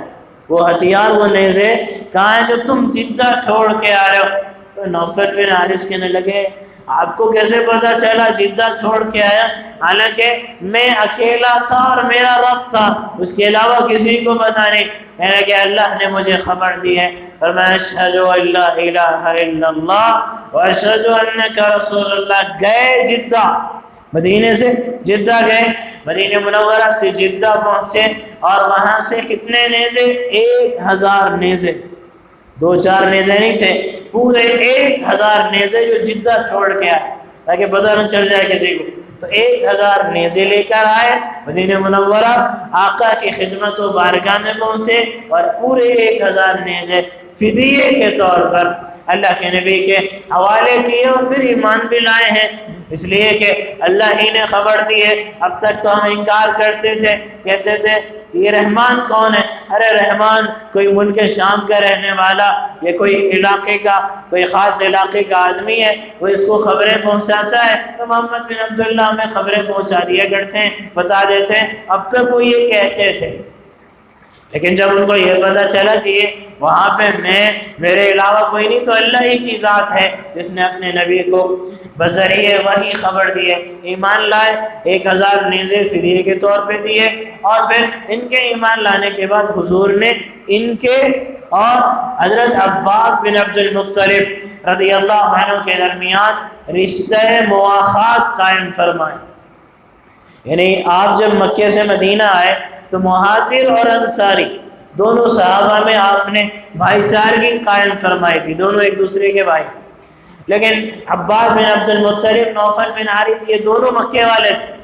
وہ ہتھیار، وہ نیزے کہاں ہیں جو تم جدہ چھوڑ کے آ رہے ہو؟ تو نوفل بن حارث کہنے لگے آپ کو کیسے پتا چلا؟ جدہ چھوڑ کے آیا۔ حالانکہ میں اکیلا تھا اور میرا رب تھا۔ اس کے علاوہ کسی کو پتا نہیں۔ میں کہ اللہ نے مجھے خبر دی ہے۔ اور میں اشہد اللہ الہ الا اللہ و اشہد انکا رسول اللہ گئے جدہ۔ مدینہ سے جدہ گئے۔ مدینہ منورہ سے جدہ پہنچے اور وہاں سے کتنے نیزے؟ ایک ہزار نیزے۔ دو چار نیزے نہیں تھے، پورے ایک ہزار نیزے جو جدہ چھوڑ کے آئے، تاکہ پتہ نہ چل جائے کسی کو۔ تو ایک ہزار نیزے لے کر آئے، مدینہ منورہ، آقا کی خدمت و بارگاہ میں پہنچے اور پورے ایک ہزار نیزے فدیے کے طور پر اللہ کے نبی کے حوالے کیے اور پھر ایمان بھی لائے ہیں۔ اس لیے کہ اللہ ہی نے خبر دی ہے۔ اب تک تو ہم انکار کرتے تھے، کہتے تھے یہ رحمان کون ہے؟ ارے رحمان، کوئی ملک شام کا رہنے والا یہ کوئی علاقے کا، کوئی خاص علاقے کا آدمی ہے، وہ اس کو خبریں پہنچاتا ہے۔ تو محمد بن عبداللہ ہمیں خبریں پہنچا دیا کرتے ہیں، بتا دیتے ہیں۔ اب تک وہ یہ کہتے تھے۔ لیکن جب ان کو یہ پتا چلا کہ یہ وہاں پہ میں، میرے علاوہ کوئی نہیں، تو اللہ ہی کی ذات ہے، جس نے اپنے نبی کو بذریعے وہی خبر دیے ایمان لائے، ایک ہزار نیزے فریے کے طور پہ دیے۔ اور پھر ان کے ایمان لانے کے بعد حضور نے ان کے اور حضرت عباس بن عبد المطلب رضی اللہ عنہ کے درمیان رشتہ مواخات قائم فرمائے۔ یعنی آپ جب مکے سے مدینہ آئے تو مہاجر اور انصاری دونوں صحابہ میں آپ نے بھائی چارگی قائم فرمائی تھی، دونوں ایک دوسرے کے بھائی۔ لیکن عباس بن عبد المطلب نوفل بن حارث، یہ دونوں مکے والے تھے۔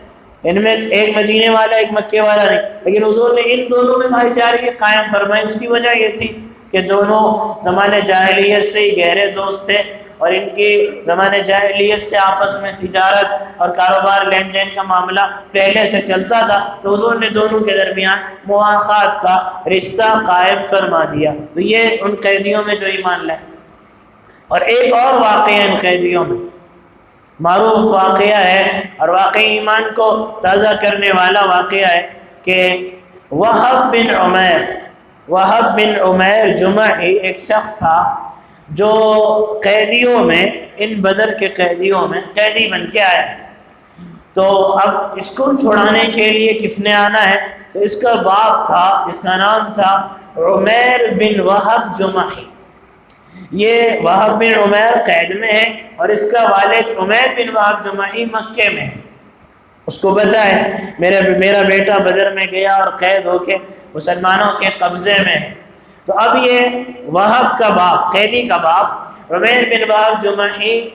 ان میں ایک مدینے والا، ایک مکے والا نہیں۔ لیکن حضور نے ان دونوں میں بھائی چارگی قائم فرمائی۔ اس کی وجہ یہ تھی کہ دونوں زمانے جاہلیت سے ہی گہرے دوست تھے۔ اور ان کی زمانے جاہلیت سے آپس میں تجارت اور کاروبار لین دین کا معاملہ پہلے سے چلتا تھا تو حضور نے دونوں کے درمیان مواقع کا رشتہ قائم فرما دیا۔ تو یہ ان قیدیوں میں جو ایمان لائے۔ اور ایک اور واقعہ ان قیدیوں میں۔ معروف واقعہ ہے اور واقعی ایمان کو تازہ کرنے والا واقعہ ہے کہ وہب بن عمیر، وہب بن عمیر جمعہ ہی ایک شخص تھا جو قیدیوں میں، ان بدر کے قیدیوں میں قیدی بن کے آیا ہے۔ تو اب اس کو چھڑانے کے لیے کس نے آنا ہے؟ تو اس کا باپ تھا، اس کا نام تھا عمیر بن وحب جمعی یہ وحب بن عمیر قید میں ہے اور اس کا والد عمیر بن وحب جمعی مکے میں ہے۔ اس کو پتا ہے میرا میرا بیٹا بدر میں گیا اور قید ہو کے مسلمانوں کے قبضے میں ہے۔ تو اب یہ وہب کا باپ، قیدی کا باپ رمین بن وحب جو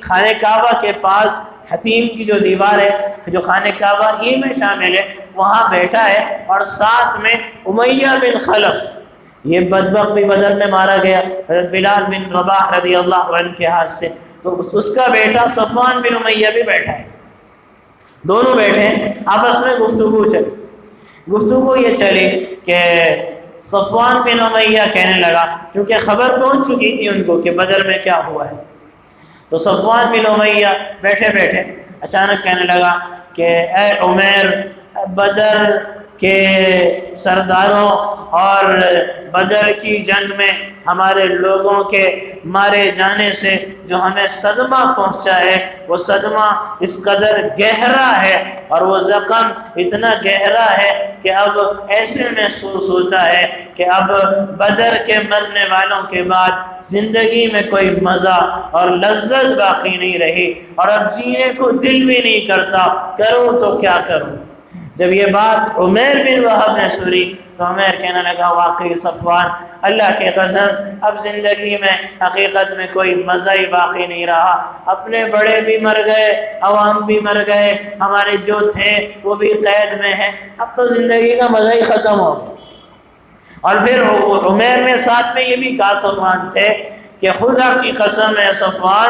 خانہ کعبہ کے پاس حتیم کی جو دیوار ہے جو خانہ کعبہ ہی میں شامل ہے، وہاں بیٹھا ہے اور ساتھ میں امیہ بن خلف، یہ بدبق بھی بدر میں مارا گیا، حضرت بلال بن رباح رضی اللہ عنہ کے ہاتھ سے۔ تو اس کا بیٹا صفوان بن امیہ بھی بیٹھا ہے۔ دونوں بیٹھے ہیں، آپس میں گفتگو چلی۔ گفتگو یہ چلی کہ صفوان بن امیہ کہنے لگا کیونکہ خبر پہنچ چکی تھی ان کو کہ بدر میں کیا ہوا ہے. تو صفوان بن امیہ بیٹھے بیٹھے اچانک کہنے لگا کہ، اے عمیر بدر کے سرداروں اور بدر کی جنگ میں ہمارے لوگوں کے مارے جانے سے جو ہمیں صدمہ پہنچا ہے، وہ صدمہ اس قدر گہرا ہے اور وہ زخم اتنا گہرا ہے کہ اب ایسے محسوس ہوتا ہے کہ اب بدر کے مرنے والوں کے بعد زندگی میں کوئی مزہ اور لذت باقی نہیں رہی اور اب جینے کو دل بھی نہیں کرتا، کروں تو کیا کروں؟ جب یہ بات عمیر بن وحب نے سنی تو عمیر کہنے لگا، واقعی صفوان، اللہ کے قسم، اب زندگی میں، حقیقت میں کوئی مزہ ہی باقی نہیں رہا۔ اپنے بڑے بھی مر گئے، عوام بھی مر گئے، ہمارے جو تھے، وہ بھی قید میں ہیں۔ اب تو زندگی کا مزہ ہی ختم ہو گیا۔ اور پھر عمیر نے ساتھ میں یہ بھی کہا، صفوان سے کہ خدا کی قسم ہے صفوان،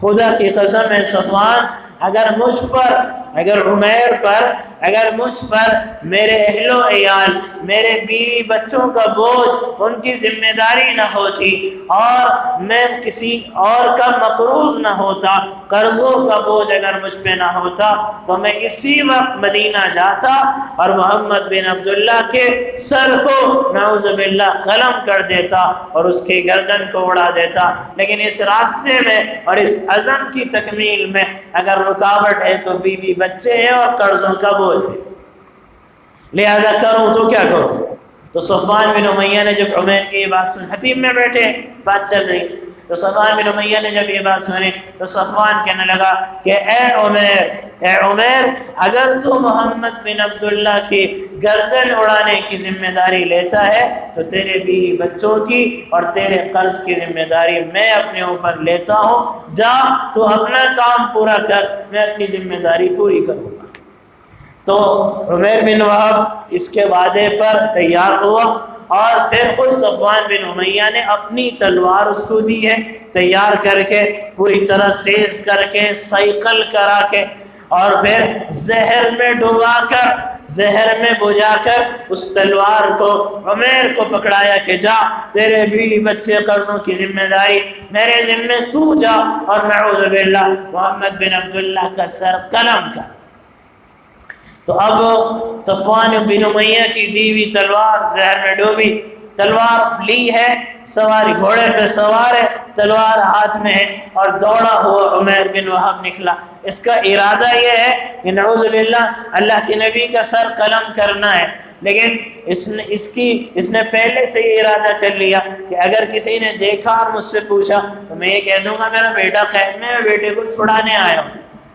خدا کی قسم ہے صفوان، اگر مجھ پر، اگر عمیر پر اگر مجھ پر میرے اہل و عیال، میرے بیوی بچوں کا بوجھ ان کی ذمہ داری نہ ہوتی اور میں کسی اور کا مقروض نہ ہوتا، قرضوں کا بوجھ اگر مجھ پہ نہ ہوتا، تو میں اسی وقت مدینہ جاتا اور محمد بن عبداللہ کے سر کو نعوذ باللہ قلم کر دیتا اور اس کے گردن کو اڑا دیتا۔ لیکن اس راستے میں اور اس عزم کی تکمیل میں اگر رکاوٹ ہے تو بیوی بچے ہیں اور قرضوں کا بوجھ۔ ہے لہذا کروں تو کیا کروں؟ تو صفان بن امیہ نے جب عمیر کی یہ بات سن حتیم میں بیٹھے، بات چل رہی۔ تو صفان بن امیہ نے جب یہ بات سنی، تو صفان کہنے لگا کہ اے عمیر اے عمیر، اگر تو محمد بن عبداللہ کی گردن اڑانے کی ذمہ داری لیتا ہے، تو تیرے بھی بچوں کی اور تیرے قرض کی ذمہ داری میں اپنے اوپر لیتا ہوں۔ جا، تو اپنا کام پورا کر، میں اپنی ذمہ داری پوری کروں گا۔ تو عمیر بن وحب اس کے وعدے پر تیار ہوا اور پھر خود صفوان بن امیہ نے اپنی تلوار اس کو دی ہے، تیار کر کے پوری طرح تیز کر کے سائیکل کرا کے اور پھر زہر میں ڈوبا کر، زہر میں بجا کر اس تلوار کو عمیر کو پکڑایا کہ جا، تیرے بھی بچے قرضوں کی ذمہ داری، میرے ذمہ تو جا اور نعوذ باللہ محمد بن عبداللہ کا سر قلم کا تو اب صفوان بن امیہ کی دیوی تلوار زہر میں ڈوبی۔ تلوار لی ہے، سواری گھوڑے پہ سوار ہے، تلوار ہاتھ میں ہے اور دوڑا ہوا عمیر بن وحب نکلا۔ اس کا ارادہ یہ ہے کہ نعوذ باللہ اللہ کے نبی کا سر قلم کرنا ہے۔ لیکن اس نے، اس کی، اس نے پہلے سے یہ ارادہ کر لیا کہ اگر کسی نے دیکھا اور مجھ سے پوچھا تو میں یہ کہہ دوں گا، میرا بیٹا قید میں بیٹے کو چھڑانے آیا ہوں۔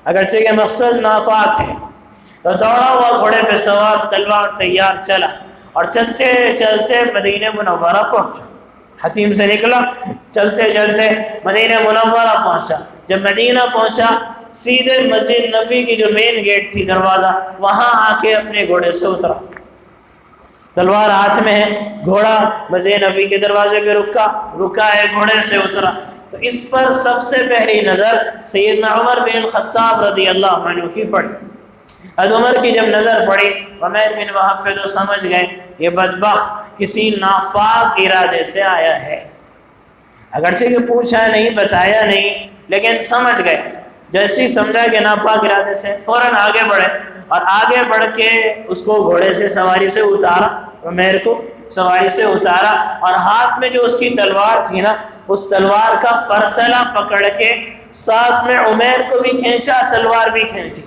اگرچہ کہ مقصد ناپاک ہے۔ تو دوڑا ہوا گھوڑے پہ سوار، تلوار تیار، چلا۔ اور چلتے چلتے مدینہ منورہ پہنچا۔ حتیم سے نکلا، چلتے چلتے مدینہ منورہ پہنچا۔ جب مدینہ پہنچا، سیدھے مسجد نبی کی جو مین گیٹ تھی، دروازہ، وہاں آ کے اپنے گھوڑے سے اترا۔ تلوار ہاتھ میں ہے، گھوڑا مسجد نبی کے دروازے پہ رکا رکا ہے، گھوڑے سے اترا۔ تو اس پر سب سے پہلی نظر سیدنا عمر بن خطاب رضی اللہ عنہ کی پڑی۔ حد عمر کی جب نظر پڑی، عمیر بن وحب پہ تو سمجھ گئے، یہ بدبخت کسی ناپاک ارادے سے آیا ہے۔ اگرچہ کہ پوچھا نہیں، بتایا نہیں، لیکن سمجھ گئے۔ جیسی سمجھا کہ ناپاک ارادے سے فوراً آگے بڑھے اور آگے بڑھ کے اس کو گھوڑے سے، سواری سے اتارا، عمیر کو سواری سے اتارا اور ہاتھ میں جو اس کی تلوار تھی نا، اس تلوار کا پرتلا پکڑ کے ساتھ میں عمیر کو بھی کھینچا، تلوار بھی کھینچی۔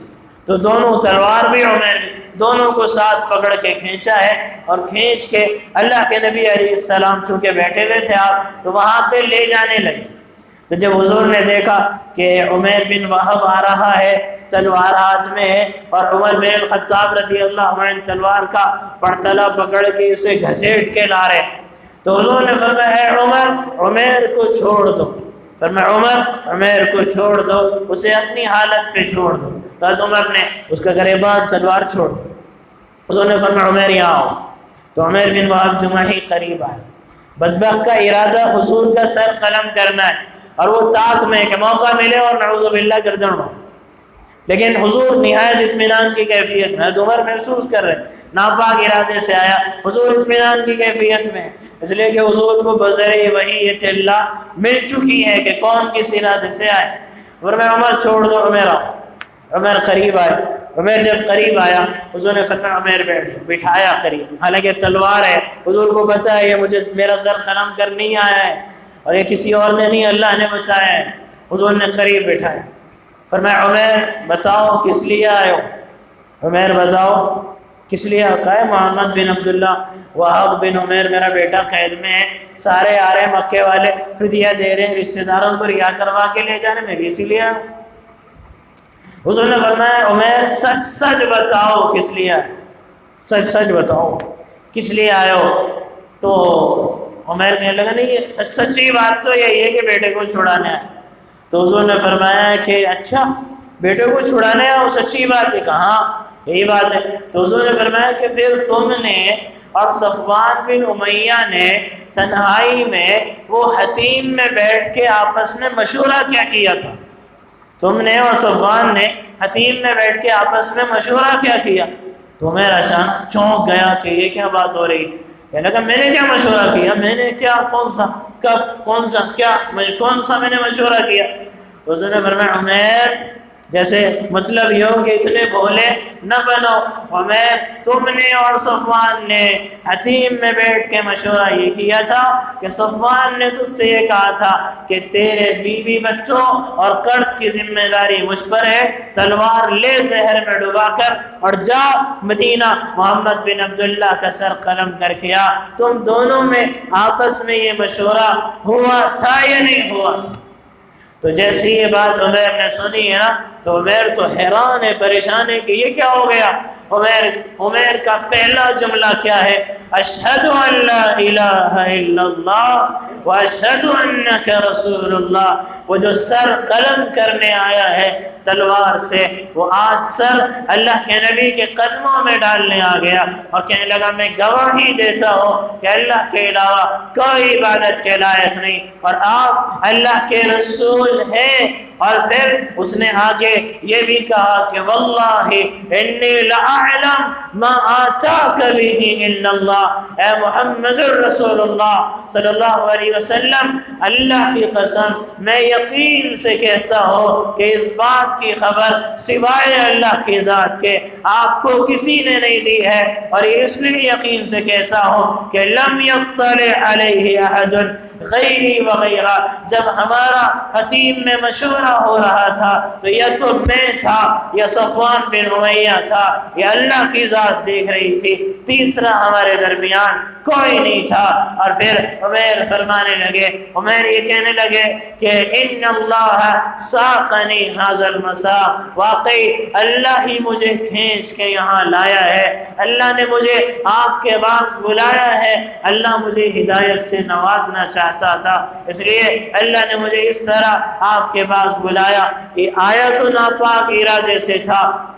تو دونوں تلوار بھی عمر دونوں کو ساتھ پکڑ کے کھینچا ہے اور کھینچ کے اللہ کے نبی علیہ السلام چونکہ بیٹھے ہوئے تھے آپ تو وہاں پہ لے جانے لگے۔ تو جب حضور نے دیکھا کہ عمیر بن وحب آ رہا ہے، تلوار ہاتھ میں ہے اور عمر بن خطاب رضی اللہ عنہ تلوار کا پڑتلا پکڑ کے اسے گھسیٹ کے لا رہے تو حضور نے فرمایا ہے عمر، عمیر کو چھوڑ دو۔ فرمایا عمر عمیر کو چھوڑ دو، اسے اپنی حالت پہ چھوڑ دو۔ حضرت عمر نے اس کا گریبان تلوار چھوڑ حضور نے فرمایا، عمر یہاں آؤ۔ تو عمر بن وحب جمعہ ہی قریب آئے۔ بدبخت کا ارادہ حضور کا سر قلم کرنا ہے اور وہ طاق میں کہ موقع ملے اور نعوذ باللہ گردن ہو لیکن حضور نہایت اطمینان کی کیفیت میں عمر محسوس کر رہے ناپاک ارادے سے آیا، حضور اطمینان کی کیفیت میں اس لیے کہ حضور کو بذر وحی اللہ مل چکی ہے کہ کون کس ارادے سے آئے۔ اور میں عمر چھوڑ دو، عمر آؤ۔ عمر قریب آئے۔ عمر جب قریب آیا، حضور نے فرمایا، عمر بیٹھ بٹھایا قریب۔ حالانکہ تلوار ہے۔ حضور کو پتا ہے، یہ مجھے میرا سر قلم کر نہیں آیا ہے اور یہ کسی اور نے نہیں، اللہ نے بتایا ہے۔ حضور نے قریب بٹھایا۔ فرمایا، عمر، بتاؤ کس لیے آئے ہو؟ عمر، بتاؤ کس لیے آتا ہے محمد بن عبداللہ وحب بن عمیر میرا بیٹا قید میں ہے۔ سارے آ رہے مکے والے۔ فدیہ دے رہے ہیں رشتے داروں کو ریا کروا کے لے جانے۔ میں بھی اسی لیے۔ حضور نے فرمایا، عمیر، سچ سچ بتاؤ کس لیے؟ سچ سچ بتاؤ۔ کس لیے آئے ہو؟ تو عمیر کہنے لگا، نہیں سچی بات تو یہی ہے کہ بیٹے کو چھڑانے آئے تو حضور نے فرمایا کہ اچھا بیٹے کو چھڑانے آؤ سچی بات ہے۔ کہاں؟ یہی بات ہے۔ تو حضور نے فرمایا کہ پھر تم نے اور صفوان بن امیہ نے تنہائی میں وہ حتیم میں بیٹھ کے آپس میں مشورہ کیا کیا تھا؟ تم نے اور صفوان نے حتیم میں بیٹھ کے آپس میں مشورہ کیا کیا؟ تو میرا شان چونک گیا کہ یہ کیا بات ہو رہی؟ کہنے لگا، میں نے کیا مشورہ کیا؟ میں نے کیا کون سا؟ کب؟ کون سا؟ کیا؟ کون سا میں نے مشورہ کیا؟ اس نے فرمایا، عمیر جیسے مطلب یہ ہو کہ اتنے بھولے نہ بنو۔ عمیر تم نے اور صفوان نے حتیم میں بیٹھ کے مشورہ یہ کیا تھا کہ صفوان نے تجھ سے یہ کہا تھا کہ تیرے بیوی بچوں اور قرض کی ذمہ داری مجھ پر ہے، تلوار لے زہر میں ڈبا کر اور جا مدینہ محمد بن عبداللہ کا سر قلم کر کے آ۔ تم دونوں میں آپس میں یہ مشورہ ہوا تھا یا نہیں ہوا تھا؟ تو جیسی یہ بات عمیر نے سنی ہے نا، تو عمیر تو حیران ہے، پریشان ہے کہ یہ کیا ہو گیا؟ عمیر عمیر کا پہلا جملہ کیا ہے؟ اشہد ان لا الہ الا اللہ و اشہد انک رسول اللہ۔ وہ جو سر قلم کرنے آیا ہے تلوار سے وہ آج سر اللہ کے نبی کے قدموں میں ڈالنے آ گیا اور کہنے لگا، میں گواہی دیتا ہوں کہ اللہ کے علاوہ کوئی عبادت کے لائق نہیں اور آپ اللہ کے رسول ہیں. اور پھر اس نے آگے یہ بھی کہا کہ، واللہ انی لعلم ما آتاک به الا اللہ. اے محمد الرسول اللہ صلی اللہ علیہ وسلم، اللہ کی قسم میں یقین سے کہتا ہوں کہ اس بات کی خبر سوائے اللہ کی ذات کے آپ کو کسی نے نہیں دی ہے اور اس لیے یقین سے کہتا ہوں کہ لم یطلع علیہ احد غیری وغیرہ جب ہمارا حتیم میں مشورہ ہو رہا تھا، تو یا تو میں تھا، یا صفوان بن عمیہ تھا، یا اللہ کی ذات دیکھ رہی تھی۔ تیسرا ہمارے درمیان کوئی نہیں تھا۔ اور پھر عمیر فرمانے لگے، عمیر یہ کہنے لگے کہ ان اللہ ساقنی حاضر مسا واقعی اللہ ہی مجھے کھینچ کے یہاں لایا ہے۔ اللہ نے مجھے آپ کے پاس بلایا ہے۔ اللہ مجھے ہدایت سے نوازنا چاہتا تھا۔ اس لیے اللہ نے مجھے اس طرح آپ کے پاس بلایا کہ آیا تو ناپاک ارادے سے تھا۔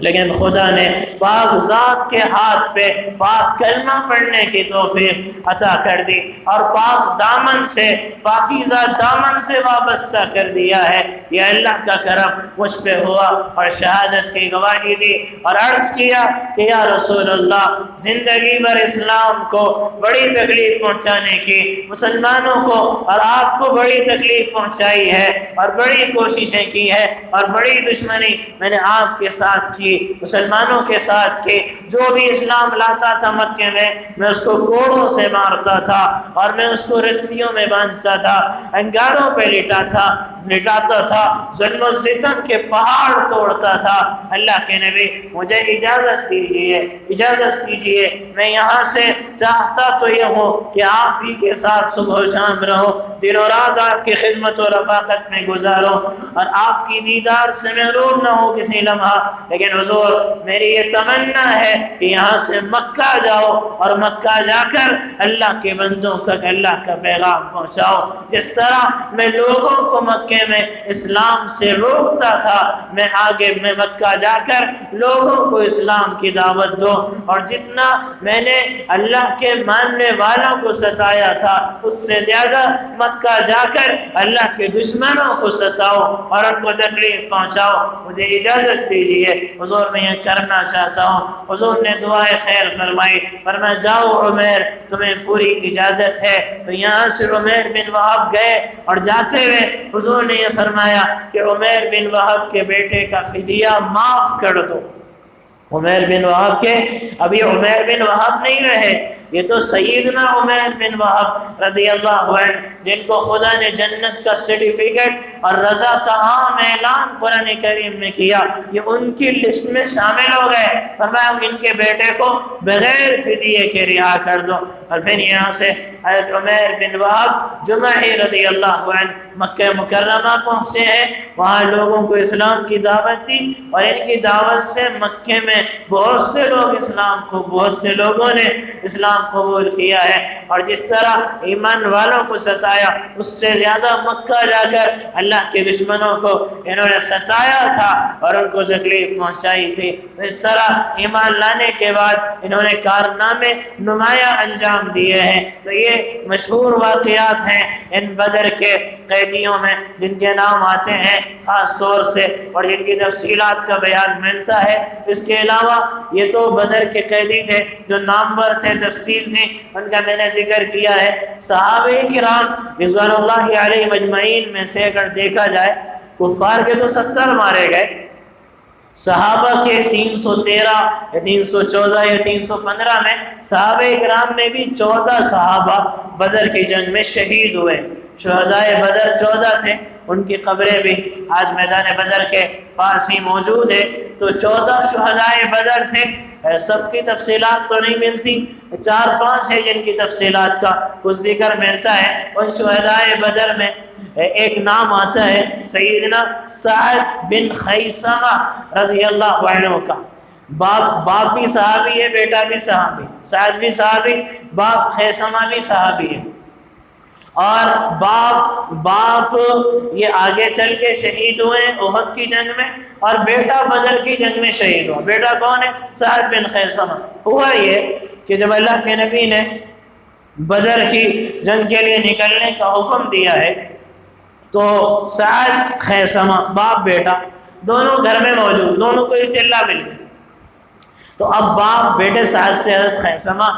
لیکن خدا نے پاک ذات کے ہاتھ پہ پاک کلمہ پڑھنے کی توفیق عطا کر دی اور پاک دامن سے، پاکیزہ دامن سے وابستہ کر دیا ہے۔ یہ اللہ کا کرم مجھ پہ ہوا اور شہادت کی گواہی دی اور عرض کیا کہ یا رسول اللہ، زندگی بھر اسلام کو بڑی تکلیف پہنچانے کی، مسلمانوں کو اور آپ کو بڑی تکلیف پہنچائی ہے اور بڑی کوششیں کی ہے اور بڑی دشمنی میں نے آپ کے ساتھ کی کی مسلمانوں کے ساتھ کی جو بھی اسلام لاتا تھا مکے میں میں اس کو گوڑوں سے مارتا تھا اور میں اس کو رسیوں میں باندھتا تھا، انگاروں پہ لٹا تھا، لٹاتا تھا، ظلم و ستم کے پہاڑ توڑتا تھا۔ اللہ کے نبی، مجھے اجازت دیجیے اجازت دیجیے، میں یہاں سے چاہتا تو یہ ہوں کہ آپ ہی کے ساتھ صبح و شام رہو، دن و رات آپ کی خدمت و رفاقت میں گزارو۔ اور آپ کی دیدار سے محروم نہ ہو کسی لمحہ، لیکن حضور، میری یہ تمنا ہے کہ یہاں سے مکہ جاؤ اور مکہ جا کر اللہ کے بندوں تک اللہ کا پیغام پہنچاؤ۔ جس طرح میں لوگوں کو مکے میں اسلام سے روکتا تھا، میں آگے میں مکہ جا کر لوگوں کو اسلام کی دعوت دو اور جتنا میں نے اللہ کے ماننے والوں کو ستایا تھا، اس سے زیادہ مکہ جا کر اللہ کے دشمنوں کو ستاؤ اور ان کو تکلیف پہنچاؤ مجھے اجازت دیجیے حضور میں یہ کرنا چاہتا ہوں۔ حضور نے دعائے خیر فرمائی۔ فرمایا، جاؤ عمیر، تمہیں پوری اجازت ہے۔ تو یہاں سے عمیر بن وحب گئے اور جاتے ہوئے حضور نے یہ فرمایا کہ عمیر بن وحب کے بیٹے کا فدیہ معاف کر دو۔ عمیر بن وحب کے، ابھی عمیر بن وحب نہیں رہے۔ یہ تو سیدنا عمیر بن وحب رضی اللہ عنہ جن کو خدا نے جنت کا سرٹیفکیٹ اور رضا کا عام اعلان قرآن کریم میں کیا، یہ ان کی لسٹ میں شامل ہو گئے۔ فرمایا، ان کے بیٹے کو بغیر فدیے کے رہا کر دو۔ اور پھر یہاں سے حضرت عمیر بن وحب جمعی رضی اللہ عنہ مکہ مکرمہ پہنچے ہیں۔ وہاں لوگوں کو اسلام کی دعوت دی اور ان کی دعوت سے مکہ میں بہت سے لوگ اسلام کو، بہت سے لوگوں نے اسلام قبول کیا ہے۔ اور جس طرح ایمان والوں کو ستایا، اس سے زیادہ مکہ جا کر اللہ کے دشمنوں کو انہوں نے ستایا تھا اور ان کو تکلیف پہنچائی تھی۔ اس طرح ایمان لانے کے بعد انہوں نے کارنامے نمایاں انجام دیے ہیں۔ تو یہ مشہور واقعات ہیں ان بدر کے قیدیوں میں جن کے نام آتے ہیں، خاص طور سے، اور جن کی تفصیلات کا بیان ملتا ہے۔ اس کے علاوہ، یہ تو بدر کے قیدی تھے جو نامور تھے تفصیل تھے ان کا میں نے ذکر کیا ہے۔ صحابہ کرام رضوان اللہ علیہ مجمعین میں سے اگر دیکھا جائے، کفار کے تو ستر مارے گئے۔ صحابہ کے تین سو تیرہ، یا تین سو چودہ، یا تین سو پندرہ میں، صحابہ اکرام میں بھی چودہ صحابہ بدر کی جنگ میں شہید ہوئے۔ شہدائے بدر چودہ تھے، ان کی قبریں بھی آج میدان بدر کے پاس ہی موجود ہے تو چودہ شہدائے بدر تھے سب کی تفصیلات تو نہیں ملتی۔ چار پانچ ہے جن کی تفصیلات کا کچھ ذکر ملتا ہے۔ ان شہدائے بدر میں ایک نام آتا ہے، سیدنا سعد بن خیسمہ رضی اللہ عنہ کا۔ باپ باپ بھی صحابی ہے، بیٹا بھی صحابی۔ سعد بھی صحابی، باپ خیسمہ بھی صحابی ہے۔ اور باپ باپ یہ آگے چل کے شہید ہوئے احد کی جنگ میں اور بیٹا بدر کی جنگ میں شہید ہوا۔ بیٹا کون ہے؟ سعد بن خیسمہ۔ ہوا یہ کہ جب اللہ کے نبی نے بدر کی جنگ کے لیے نکلنے کا حکم دیا ہے، تو سعد خیسمہ، باپ، بیٹا دونوں گھر میں موجود، دونوں کو یہ چلہ مل گیا تو اب باپ، بیٹے سعد سے حضرت خیسمہ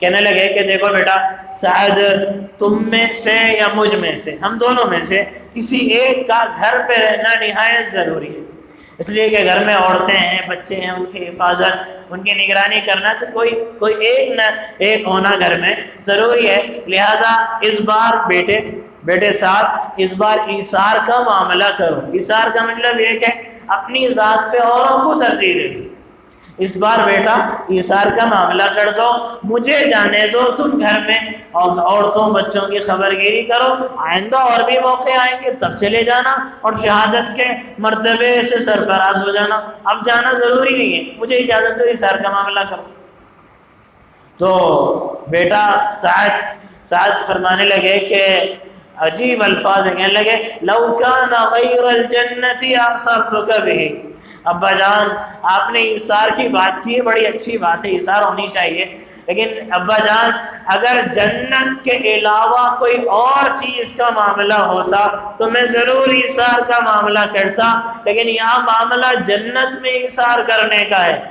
کہنے لگے کہ دیکھو بیٹا سعد تم میں سے یا مجھ میں سے، ہم دونوں میں سے کسی ایک کا گھر پہ رہنا نہایت ضروری ہے۔ اس لیے کہ گھر میں عورتیں ہیں، بچے ہیں، ان کی حفاظت، ان کی نگرانی کرنا تو کوئی کوئی ایک نہ ایک ہونا گھر میں ضروری ہے۔ لہٰذا اس بار بیٹے بیٹے ساتھ، اس بار ایسار کا معاملہ کرو۔ ایسار کا مطلب یہ کہ اپنی ذات پہ اوروں کو ترجیح دے دو۔ اس بار بیٹا ایسار کا معاملہ کر دو، مجھے جانے دو تم گھر میں، اور عورتوں، بچوں کی خبر گیری کرو، آئندہ اور بھی موقع آئیں گے تب چلے جانا، اور شہادت کے مرتبے سے سرفراز ہو جانا۔ اب جانا ضروری نہیں ہے، مجھے اجازت دو ایسار کا معاملہ کرو۔ تو بیٹا سعد سعد فرمانے لگے کہ عجیب الفاظ ہیں کہنے لگے، لو کان غیر الجنت اعصرتک به ابا جان، آپ نے ایثار کی بات کی ہے بڑی اچھی بات ہے ایثار ہونی چاہیے۔ لیکن ابا جان، اگر جنت کے علاوہ کوئی اور چیز کا معاملہ ہوتا تو میں ضرور ایثار کا معاملہ کرتا۔ لیکن یہاں معاملہ جنت میں ایثار کرنے کا ہے۔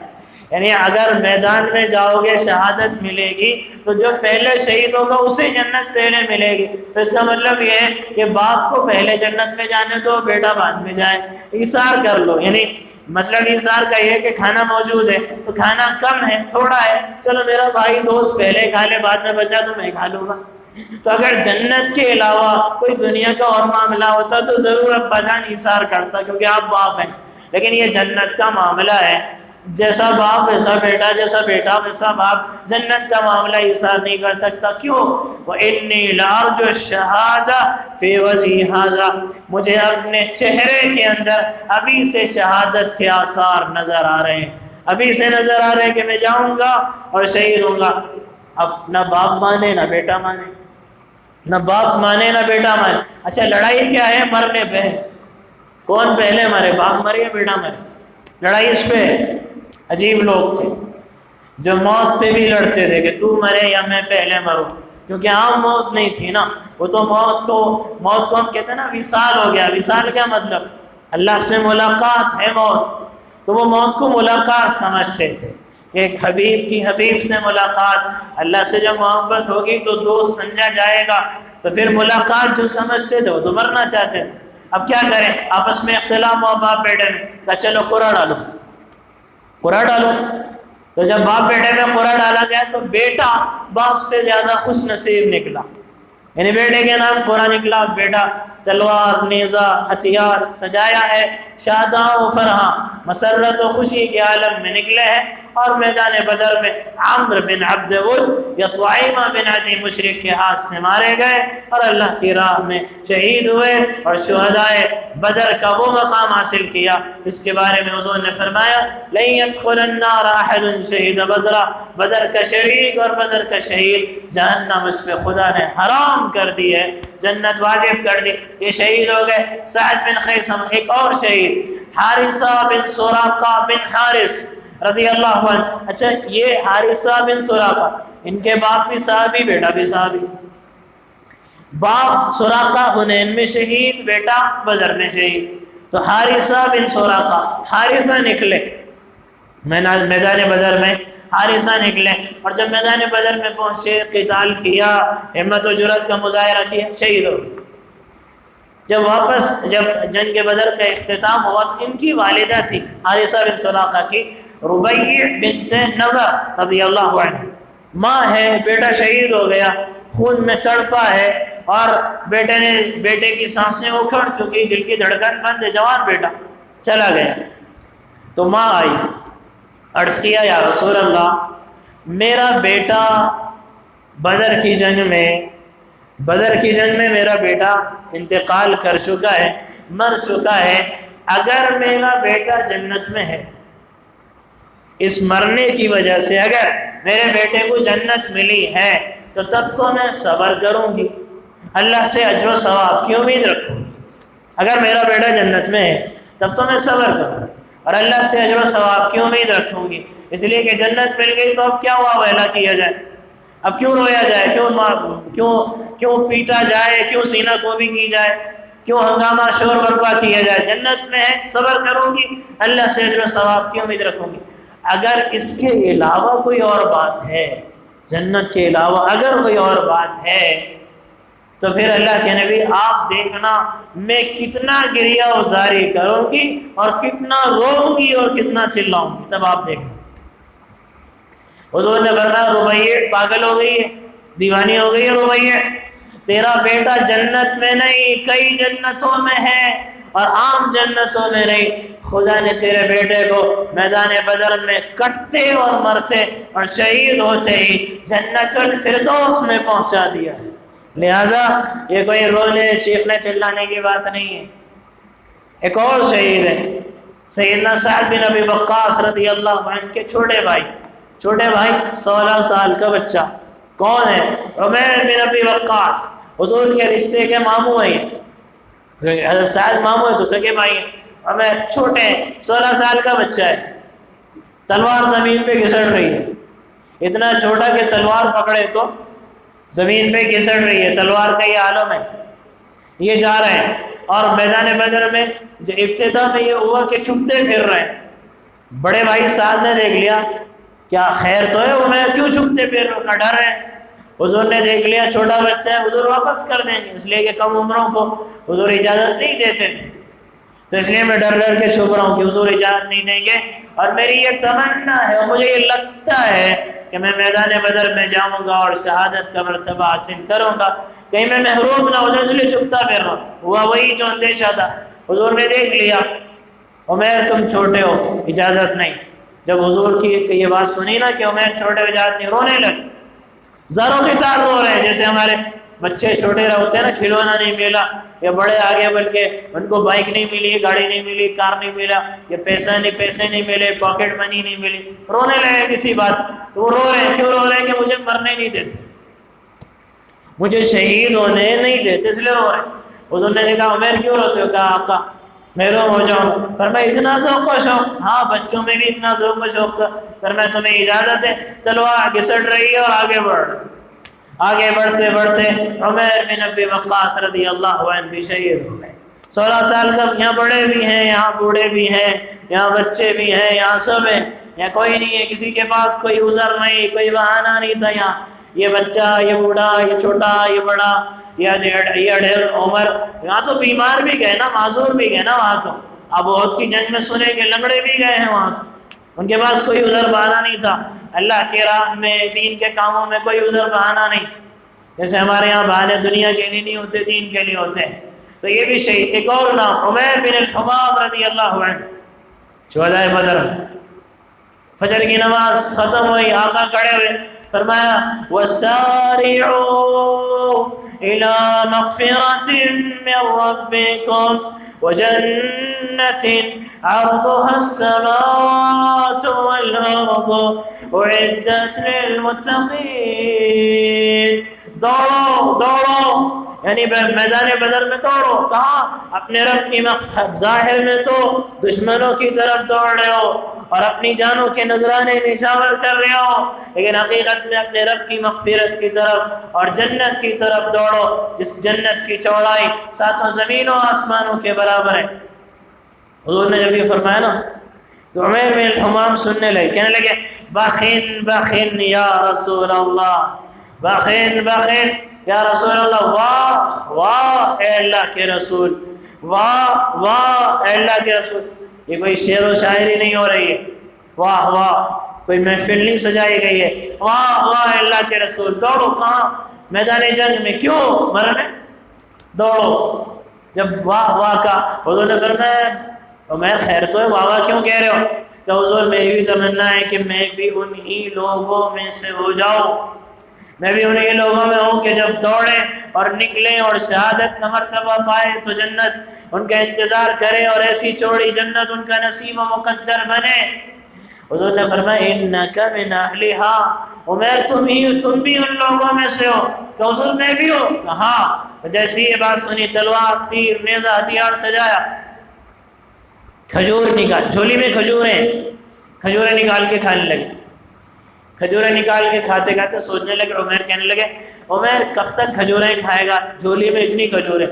یعنی اگر میدان میں جاؤ گے، شہادت ملے گی، تو جو پہلے شہید ہوگا اسے جنت پہلے ملے گی۔ تو اس کا مطلب یہ ہے کہ باپ کو پہلے جنت میں جانے تو بیٹا بعد میں جائے۔ اثار کر لو۔ یعنی مطلب اظہار کا یہ کہ کھانا موجود ہے، تو کھانا کم ہے، تھوڑا ہے۔ چلو میرا بھائی دوست پہلے کھا لے، بعد میں بچا تو میں کھا لوں گا۔ تو اگر جنت کے علاوہ کوئی دنیا کا اور معاملہ ہوتا تو ضرور اب جان اظہار کرتا کیونکہ آپ باپ ہیں۔ لیکن یہ جنت کا معاملہ ہے۔ جیسا باپ ویسا بیٹا، جیسا بیٹا ویسا باپ، جنت کا معاملہ اثار نہیں کر سکتا۔ کیوں؟ وہ انی لارج شہادہ فی وضی حاضہ مجھے اپنے چہرے کے اندر ابھی سے شہادت کے آثار نظر آ رہے ہیں۔ ابھی سے نظر آ رہے ہیں کہ میں جاؤں گا اور شہید ہوں گا۔ اب نہ باپ مانے، نہ بیٹا مانے۔ نہ باپ مانے، نہ بیٹا مانے۔ اچھا لڑائی کیا ہے؟ مرنے پہ۔ کون پہلے مرے؟ باپ مرے یا بیٹا مرے؟ لڑائی اس پہ۔ عجیب لوگ تھے۔ جو موت پہ بھی لڑتے تھے کہ تو مرے یا میں پہلے مروں۔ کیونکہ عام موت نہیں تھی نا۔ وہ تو موت کو موت کو ہم کہتے ہیں نا، وصال ہو گیا۔ وصال کیا مطلب۔ اللہ سے ملاقات ہے موت۔ تو وہ موت کو ملاقات سمجھتے تھے۔ کہ ایک حبیب کی حبیب سے ملاقات۔ اللہ سے جب محبت ہوگی تو دوست سمجھا جائے گا۔ تو پھر ملاقات جو سمجھتے تھے، وہ تو مرنا چاہتے اب کیا کریں؟ آپس میں اختلاف ہوا، باپ بیٹے میں۔ کہا، چلو قرآن ڈالو۔ قرآن ڈالو۔ تو جب باپ بیٹے میں قرآن ڈالا گیا تو بیٹا باپ سے زیادہ خوش نصیب نکلا۔ یعنی بیٹے کے نام قرآن نکلا۔ بیٹا تلوار، نیزہ، ہتھیار سجایا ہے، شاداں و فرحاں، مسرت و خوشی کے عالم میں نکلے ہیں۔ اور میدان بدر میں عمر بن عبد ود یا طعیمہ بن عدی مشرق کے ہاتھ سے مارے گئے اور اللہ کی راہ میں شہید ہوئے اور شہدائے بدر کا وہ مقام حاصل کیا۔ اس کے بارے میں حضور نے فرمایا، لن يدخل النار احد شہید بدر بدر کا شریک اور بدر کا شہید جہنم اس پہ خدا نے حرام کر دی ہے، جنت واجب کر دی۔ یہ شہید ہو گئے۔ سعد بن خیسم ایک اور شہید، حارثہ بن سوراقہ بن حارث۔ رضی اللہ عنہ۔ اچھا یہ حارثہ بن سراقہ ان کے باپ بھی صحابی، بیٹا بھی صحابی۔ باپ سوراقہ حنین میں شہید، بیٹا بدر میں شہید۔ تو حارثہ بن سوراقہ حارثہ نکلے۔ میدان بدر میں حارثہ نکلے۔ اور جب میدان بدر میں پہنچے، قتال کیا، ہمت و جرت کا مظاہرہ کیا، شہید ہو جب واپس، جب جنگ بدر کا اختتام ہوا ان کی والدہ تھی حارثہ بن سوراقہ کی۔ ربیع بنت نظر رضی اللہ عنہ۔ ماں ہے، بیٹا شہید ہو گیا، خون میں تڑپا ہے اور بیٹے نے، بیٹے کی سانسیں اکھڑ چکی، دل کی دھڑکن بند ہے جوان بیٹا چلا گیا۔ تو ماں آئی، عرض کیا، یا رسول اللہ، میرا بیٹا بدر کی جنگ میں، بدر کی جنگ میں میرا بیٹا انتقال کر چکا ہے، مر چکا ہے، اگر میرا بیٹا جنت میں ہے اس مرنے کی وجہ سے اگر میرے بیٹے کو جنت ملی ہے، تو تب تو میں صبر کروں گی۔ اللہ سے اجر و ثواب کی امید رکھوں گی۔ اگر میرا بیٹا جنت میں ہے، تب تو میں صبر کروں اور اللہ سے اجر و ثواب کی امید رکھوں گی۔ اس لیے کہ جنت مل گئی تو اب کیا ہوا ویلا کیا جائے؟ اب کیوں رویا جائے؟ کیوں کیوں کیوں پیٹا جائے؟ کیوں سینہ کو بھی کی جائے؟ کیوں ہنگامہ شور برپا کیا جائے؟ جنت میں ہے، صبر کروں گی۔ اللہ سے اجر و ثواب کی امید رکھوں گی۔ اگر اس کے علاوہ کوئی اور بات ہے، جنت کے علاوہ اگر کوئی اور بات ہے، تو پھر اللہ کے نبی، آپ دیکھنا میں کتنا گریا ازاری کروں گی اور کتنا روؤں گی اور کتنا چلاؤں گی، تب آپ دیکھنا۔ حضور نے فرمایا روبیے پاگل ہو گئی ہے، دیوانی ہو گئی ہے روبیے تیرا بیٹا جنت میں نہیں، کئی جنتوں میں ہے اور عام جنتوں میں نہیں۔ خدا نے تیرے بیٹے کو میدان بدر میں کٹتے اور مرتے اور شہید ہوتے ہی جنت الفردوس میں پہنچا دیا ہے۔ لہذا یہ کوئی رونے چیخنے چلانے کی بات نہیں ہے۔ ایک اور شہید ہے۔ سیدنا سعد بن ابی وقاص رضی اللہ عنہ کے چھوٹے بھائی۔ چھوٹے بھائی سولہ سال کا بچہ۔ کون ہے؟ عمیر بن ابی وقاص۔ حضور کے رشتے کے ماموں ہیں۔ حضرت سعد ماموں ہیں تو سکے بھائی ہیں۔ عمیر چھوٹے ہیں، سولہ سال کا بچہ ہے۔ تلوار زمین پہ گھسڑ رہی ہے۔ اتنا چھوٹا کہ تلوار پکڑے تو زمین پہ گھسڑ رہی ہے۔ تلوار کا یہ عالم ہے۔ یہ جا رہے ہیں۔ اور میدان بدر میں جو ابتدا میں یہ ہوا کہ چھپتے پھر رہے ہیں۔ بڑے بھائی، ساتھ نے دیکھ لیا، کیا خیر تو ہے وہ میں کیوں چھپتے پھر؟ کا ڈر ہے۔ حضور نے دیکھ لیا، چھوٹا بچہ ہے، حضور واپس کر دیں گے۔ اس لیے کہ کم عمروں کو حضور اجازت نہیں دیتے تھے۔ تو اس لیے میں ڈر ڈر کے چھپ رہا ہوں کہ حضور اجازت نہیں دیں گے اور میری یہ تمنا ہے اور مجھے یہ لگتا ہے کہ میں میدان بدر میں جاؤں گا اور شہادت کا مرتبہ حاصل کروں گا۔ کہیں میں محروم نہ ہو جاؤں اس لیے چھپتا پھر رہا ہوں۔ ہوا وہی جو اندیشہ تھا۔ حضور نے دیکھ لیا۔ عمیر، تم چھوٹے ہو، اجازت نہیں۔ جب حضور کی یہ بات سنی نا کہ عمیر چھوٹے ہو، اجازت نہیں، رونے لگے۔ زاروں کی تار رو رہے ہیں، جیسے ہمارے بچے چھوٹے ہوتے ہیں نا، کھلونا نہیں ملا۔ یا بڑے آگے بلکہ ان کو بائک نہیں ملی، گاڑی نہیں ملی کار نہیں ملا، یا پیسہ نہیں، پیسے نہیں ملے پاکٹ منی نہیں ملی۔ رونے لگے کسی بات، تو وہ رو رہے ہیں، کیوں رو رہے ہیں کہ مجھے مرنے نہیں دیتے؟ مجھے شہید ہونے نہیں دیتے، اس لیے رو رہے ہیں۔ حضور نے دیکھا عمیر کیوں روتے ہو؟ کہا، آقا محروم ہو جاؤں۔ پر میں اتنا ذوق و شوق ہاں بچوں میں بھی اتنا ذوق و شوق۔ پر میں تمہیں اجازت ہے چلو گھسٹ رہی ہے اور آگے بڑھ۔ رہی آگے بڑھتے بڑھتے عمیر بن ابی وقاص رضی اللہ عنہ بھی شہید ہو گئے۔ سولہ سال کا یہاں بڑے بھی ہیں، یہاں بوڑھے بھی ہیں، یہاں بچے بھی ہیں، یہاں سب ہیں، یہاں کوئی نہیں ہے، کسی کے پاس کوئی عذر نہیں، کوئی بہانہ نہیں تھا یہاں۔ یہ بچہ، یہ بوڑھا، یہ چھوٹا، یہ بڑا، یہ اڈھیر عمر۔ یہاں تو بیمار بھی گئے نا، معذور بھی گئے نا وہاں تو۔ اب بہت کی جنگ میں سنے کہ لنگڑے بھی گئے ہیں وہاں تو۔ ان کے پاس کوئی عذر بہانہ نہیں تھا۔ اللہ کے راہ میں، دین کے کاموں میں کوئی عذر بہانہ نہیں۔ جیسے ہمارے یہاں بہانے دنیا کے لیے نہیں ہوتے، دین کے لیے ہوتے۔ ہیں تو یہ بھی شہید ایک اور نام، عمیر بن الحمام رضی اللہ عنہ۔ شہدائے بدر۔ فجر کی نماز ختم ہوئی، آقا کڑے ہوئے۔ فرمایا وَسَارِعُوا إِلَى مَغْفِرَةٍ مِّن رَبِّكُمْ وَجَنَّةٍ عرضها السماوات والأرض أعدت للمتقين. دوڑو دوڑو یعنی میدان بدر میں دوڑو کہاں اپنے رب کی مقصد ظاہر میں تو دشمنوں کی طرف دوڑ رہے ہو. اور اپنی جانوں کے نذرانے نشاور کر رہے ہو۔ لیکن حقیقت میں اپنے رب کی مغفرت کی طرف اور جنت کی طرف دوڑو۔ جس جنت کی چوڑائی ساتوں زمینوں آسمانوں کے برابر ہے۔ حضور نے جب یہ فرمایا نا، تو عمیر میں الحمام سننے لگے، کہنے لگے، بخین بخین یا رسول اللہ، بخین بخین یا رسول اللہ۔ واہ واہ، اے اللہ کے رسول، واہ واہ، اے اللہ کے رسول۔ یہ کوئی شعر و شاعری نہیں ہو رہی ہے۔ واہ واہ، کوئی محفل نہیں سجائی گئی ہے۔ واہ واہ، اللہ کے رسول، دوڑو کہاں؟ میدان جنگ میں کیوں مرنے؟ دوڑو۔ جب واہ واہ کا حضور نے فرمایا عمیر خیر تو ہے، واہ واہ کیوں کہہ رہے ہو؟ کہ حضور میری بھی تمنا ہے کہ میں بھی انہی لوگوں میں سے ہو جاؤں۔ میں بھی انہیں لوگوں میں ہوں کہ جب دوڑیں اور نکلیں اور شہادت کا مرتبہ پائے تو جنت ان کا انتظار کرے اور ایسی چوڑی جنت ان کا نصیب و مقدر بنے۔ حضور نے فرمایا، انکا من اہلہا عمیر، تم ہی، تم بھی ان لوگوں میں سے ہو۔ کہ حضور، میں بھی ہو کہاں جیسی یہ بات سنی، تلوار، تیر نیزہ ہتھیار سجایا۔ کھجور نکال، جھولی میں کھجوریں کھجوریں نکال کے کھانے لگے۔ کھجوریں نکال کے کھاتے کھاتے سوچنے لگے، عمیر کہنے لگے، عمیر کب تک کھجوریں کھائے گا؟ جھولی میں اتنی کھجوریں۔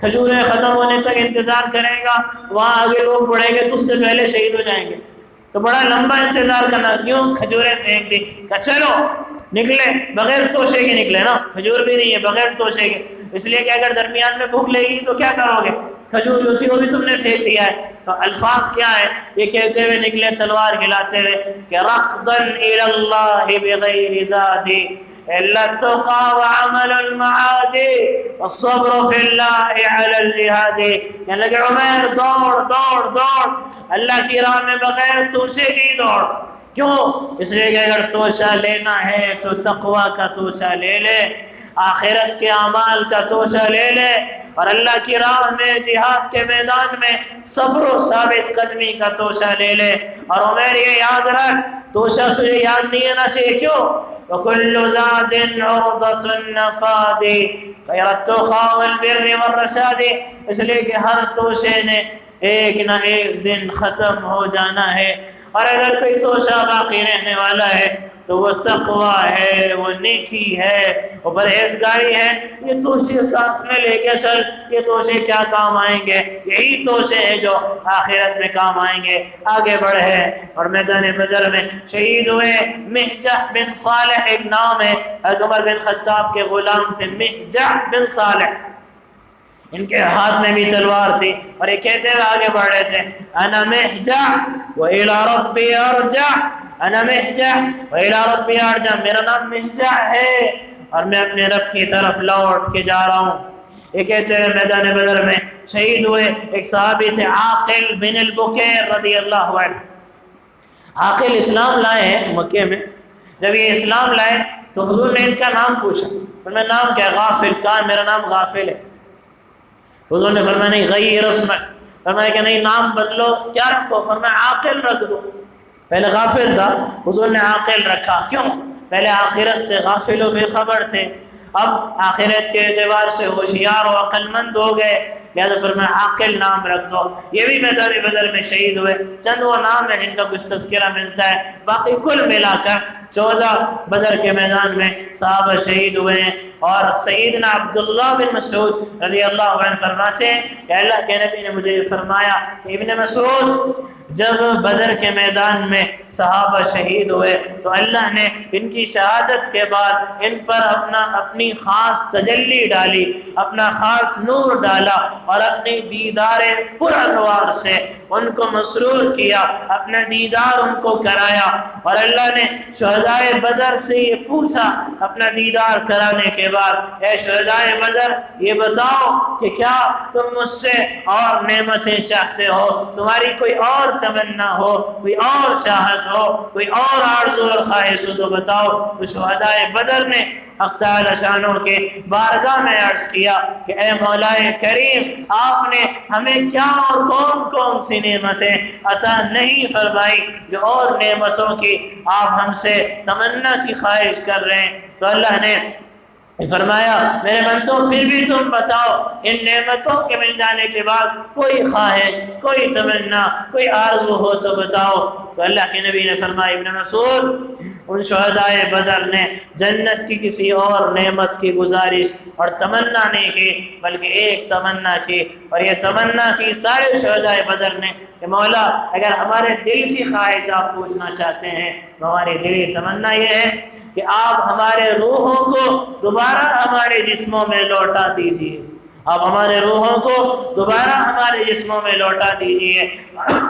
کھجوریں ختم ہونے تک انتظار کرے گا، وہاں آگے لوگ بڑھیں گے، تو اس سے پہلے شہید ہو جائیں گے۔ تو بڑا لمبا انتظار کرنا کیوں کھجوریں پھینک دی کہ چلو، نکلے، بغیر توشے کے نکلے نا، کھجور بھی نہیں ہے، بغیر توشے کے۔ اس لیے کہ اگر درمیان میں بھوک لے گی تو کیا کرو گے؟ کھجور جو تھی وہ بھی تم نے پھینک دیا ہے۔ تو الفاظ کیا ہے یہ کہتے ہوئے نکلے تلوار ہلاتے ہوئے کہ رقدن الاللہ بغیر ذاتی۔ لتقى وعمل المعادي والصبر في الله على الجهاد یعنی لگے عمیر دوڑ دوڑ دوڑ۔ اللہ کی راہ میں بغیر توشے کی دوڑ۔ کیوں؟ اس لیے کہ اگر توشہ لینا ہے تو تقوی کا توشہ لے لے۔ آخرت کے اعمال کا توشہ لے لے اور اللہ کی راہ میں، جہاد کے میدان میں صبر و ثابت قدمی کا توشہ لے لے۔ اور عمیر یہ یاد رکھ توشہ تجھے یاد نہیں آنا چاہیے۔ کیوں؟ وَكُلُّ زَادٍ عُرْضَةٌ النَّفَادِ غَيْرَ التُّخَا وَالْبِرِّ وَالرَّشَادِ۔ اس لیے کہ ہر توشے نے ایک نہ ایک دن ختم ہو جانا ہے۔ اور اگر کوئی توشہ باقی رہنے والا ہے تو وہ تقوی ہے، وہ نیکی ہے، وہ پرہیزگاری ہے۔ یہ توشے ساتھ میں لے کے چل، یہ توشے کیا کام آئیں گے؟ یہی توشے ہیں جو آخرت میں کام آئیں گے۔ آگے بڑھے اور میدان بدر میں شہید ہوئے۔ محجہ بن صالح ایک نام ہے۔ عمر بن خطاب کے غلام تھے محجہ بن صالح۔ ان کے ہاتھ میں بھی تلوار تھی، اور یہ کہتے ہوئے آگے بڑھ رہے تھے۔ انا محجہ وَإِلَى رَبِّي أَرْجَعْ انا محجہ ویلا ربی ارجع میرا نام محجہ ہے۔ اور میں اپنے رب کی طرف لوٹ کے جا رہا ہوں۔ یہ کہتے ہیں میدان بدر میں شہید ہوئے ایک صحابی تھے، عاقل بن البکیر رضی اللہ عنہ۔ عاقل اسلام لائے ہیں مکے میں۔ جب یہ اسلام لائے تو حضور نے ان کا نام پوچھا۔ فرمایا نام کیا؟ غافل کہا میرا نام غافل ہے؟ حضور نے فرمایا، نہیں، غیر اسمک۔ فرمایا کہ نہیں، نام بدلو، کیا رکھو؟ فرمایا، عاقل رکھ دو۔ پہلے غافل تھا، حضور نے عاقل رکھا۔ کیوں؟ پہلے آخرت سے غافل و بے خبر تھے۔ اب آخرت کے اعتبار سے ہوشیار و عقل مند ہو گئے۔ لہٰذا پھر میں عاقل نام رکھ دو یہ بھی میدان بدر میں شہید ہوئے۔ چند وہ نام ہے جن کا کچھ تذکرہ ملتا ہے۔ باقی کل ملا کر چودہ بدر کے میدان میں صحابہ شہید ہوئے ہیں۔ اور سیدنا عبداللہ بن مسعود رضی اللہ عنہ فرماتے ہیں کہ اللہ کے نبی نے مجھے فرمایا کہ ابن مسعود جب بدر کے میدان میں صحابہ شہید ہوئے تو اللہ نے ان کی شہادت کے بعد ان پر اپنا اپنی خاص تجلی ڈالی، اپنا خاص نور ڈالا اور اپنی دیدار پر انوار سے ان کو مسرور کیا، اپنا دیدار ان کو کرایا اور اللہ نے شہدائے بدر سے یہ پوچھا اپنا دیدار کرانے کے بعد، اے شہدائے بدر، یہ بتاؤ کہ کیا تم مجھ سے اور نعمتیں چاہتے ہو؟ تمہاری کوئی اور تمنا ہو، کوئی اور چاہت ہو، کوئی اور آرزو اور خواہش ہو تو بتاؤ، تو شہدائے بدر نے حق تعالی شانوں کے بارگاہ میں عرض کیا کہ اے مولا کریم، آپ نے ہمیں کیا اور کون کون سی نعمتیں عطا نہیں فرمائی جو اور نعمتوں کی آپ ہم سے تمنا کی خواہش کر رہے ہیں؟ تو اللہ نے فرمایا، میرے بندوں پھر بھی تم بتاؤ، ان نعمتوں کے مل جانے کے بعد کوئی خواہش، کوئی تمنا، کوئی آرزو ہو تو بتاؤ۔ تو اللہ کے نبی نے فرمایا، ابن مسعود، ان شہدائے بدر نے جنت کی کسی اور نعمت کی گزارش اور تمنا نہیں کی، بلکہ ایک تمنا کی۔ اور یہ تمنا کی سارے شہدائے بدر نے کہ مولا، اگر ہمارے دل کی خواہش آپ پوچھنا چاہتے ہیں، تو ہماری دلی تمنا یہ ہے۔ کہ آپ ہمارے روحوں کو دوبارہ ہمارے جسموں میں لوٹا دیجیے آپ ہمارے روحوں کو دوبارہ ہمارے جسموں میں لوٹا دیجیے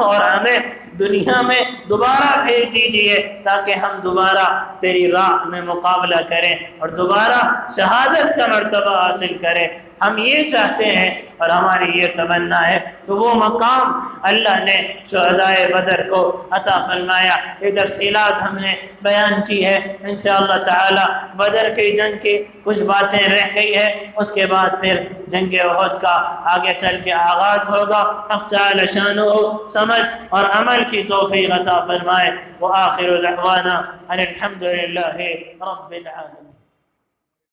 اور ہمیں دنیا میں دوبارہ بھیج دیجیے تاکہ ہم دوبارہ تیری راہ میں مقابلہ کریں اور دوبارہ شہادت کا مرتبہ حاصل کریں۔ ہم یہ چاہتے ہیں اور ہماری یہ تمنا ہے تو وہ مقام اللہ نے شہدائے بدر کو عطا فرمایا، یہ تفصیلات ہم نے بیان کی ہے انشاءاللہ تعالی بدر کی جنگ کی کچھ باتیں رہ گئی ہے اس کے بعد پھر جنگ عہد کا آگے چل کے آغاز ہوگا۔ تعالی شان ہو سمجھ اور عمل کی توفیق عطا فرمائے۔ وآخر دعوانا ان الحمد للہ رب العالمين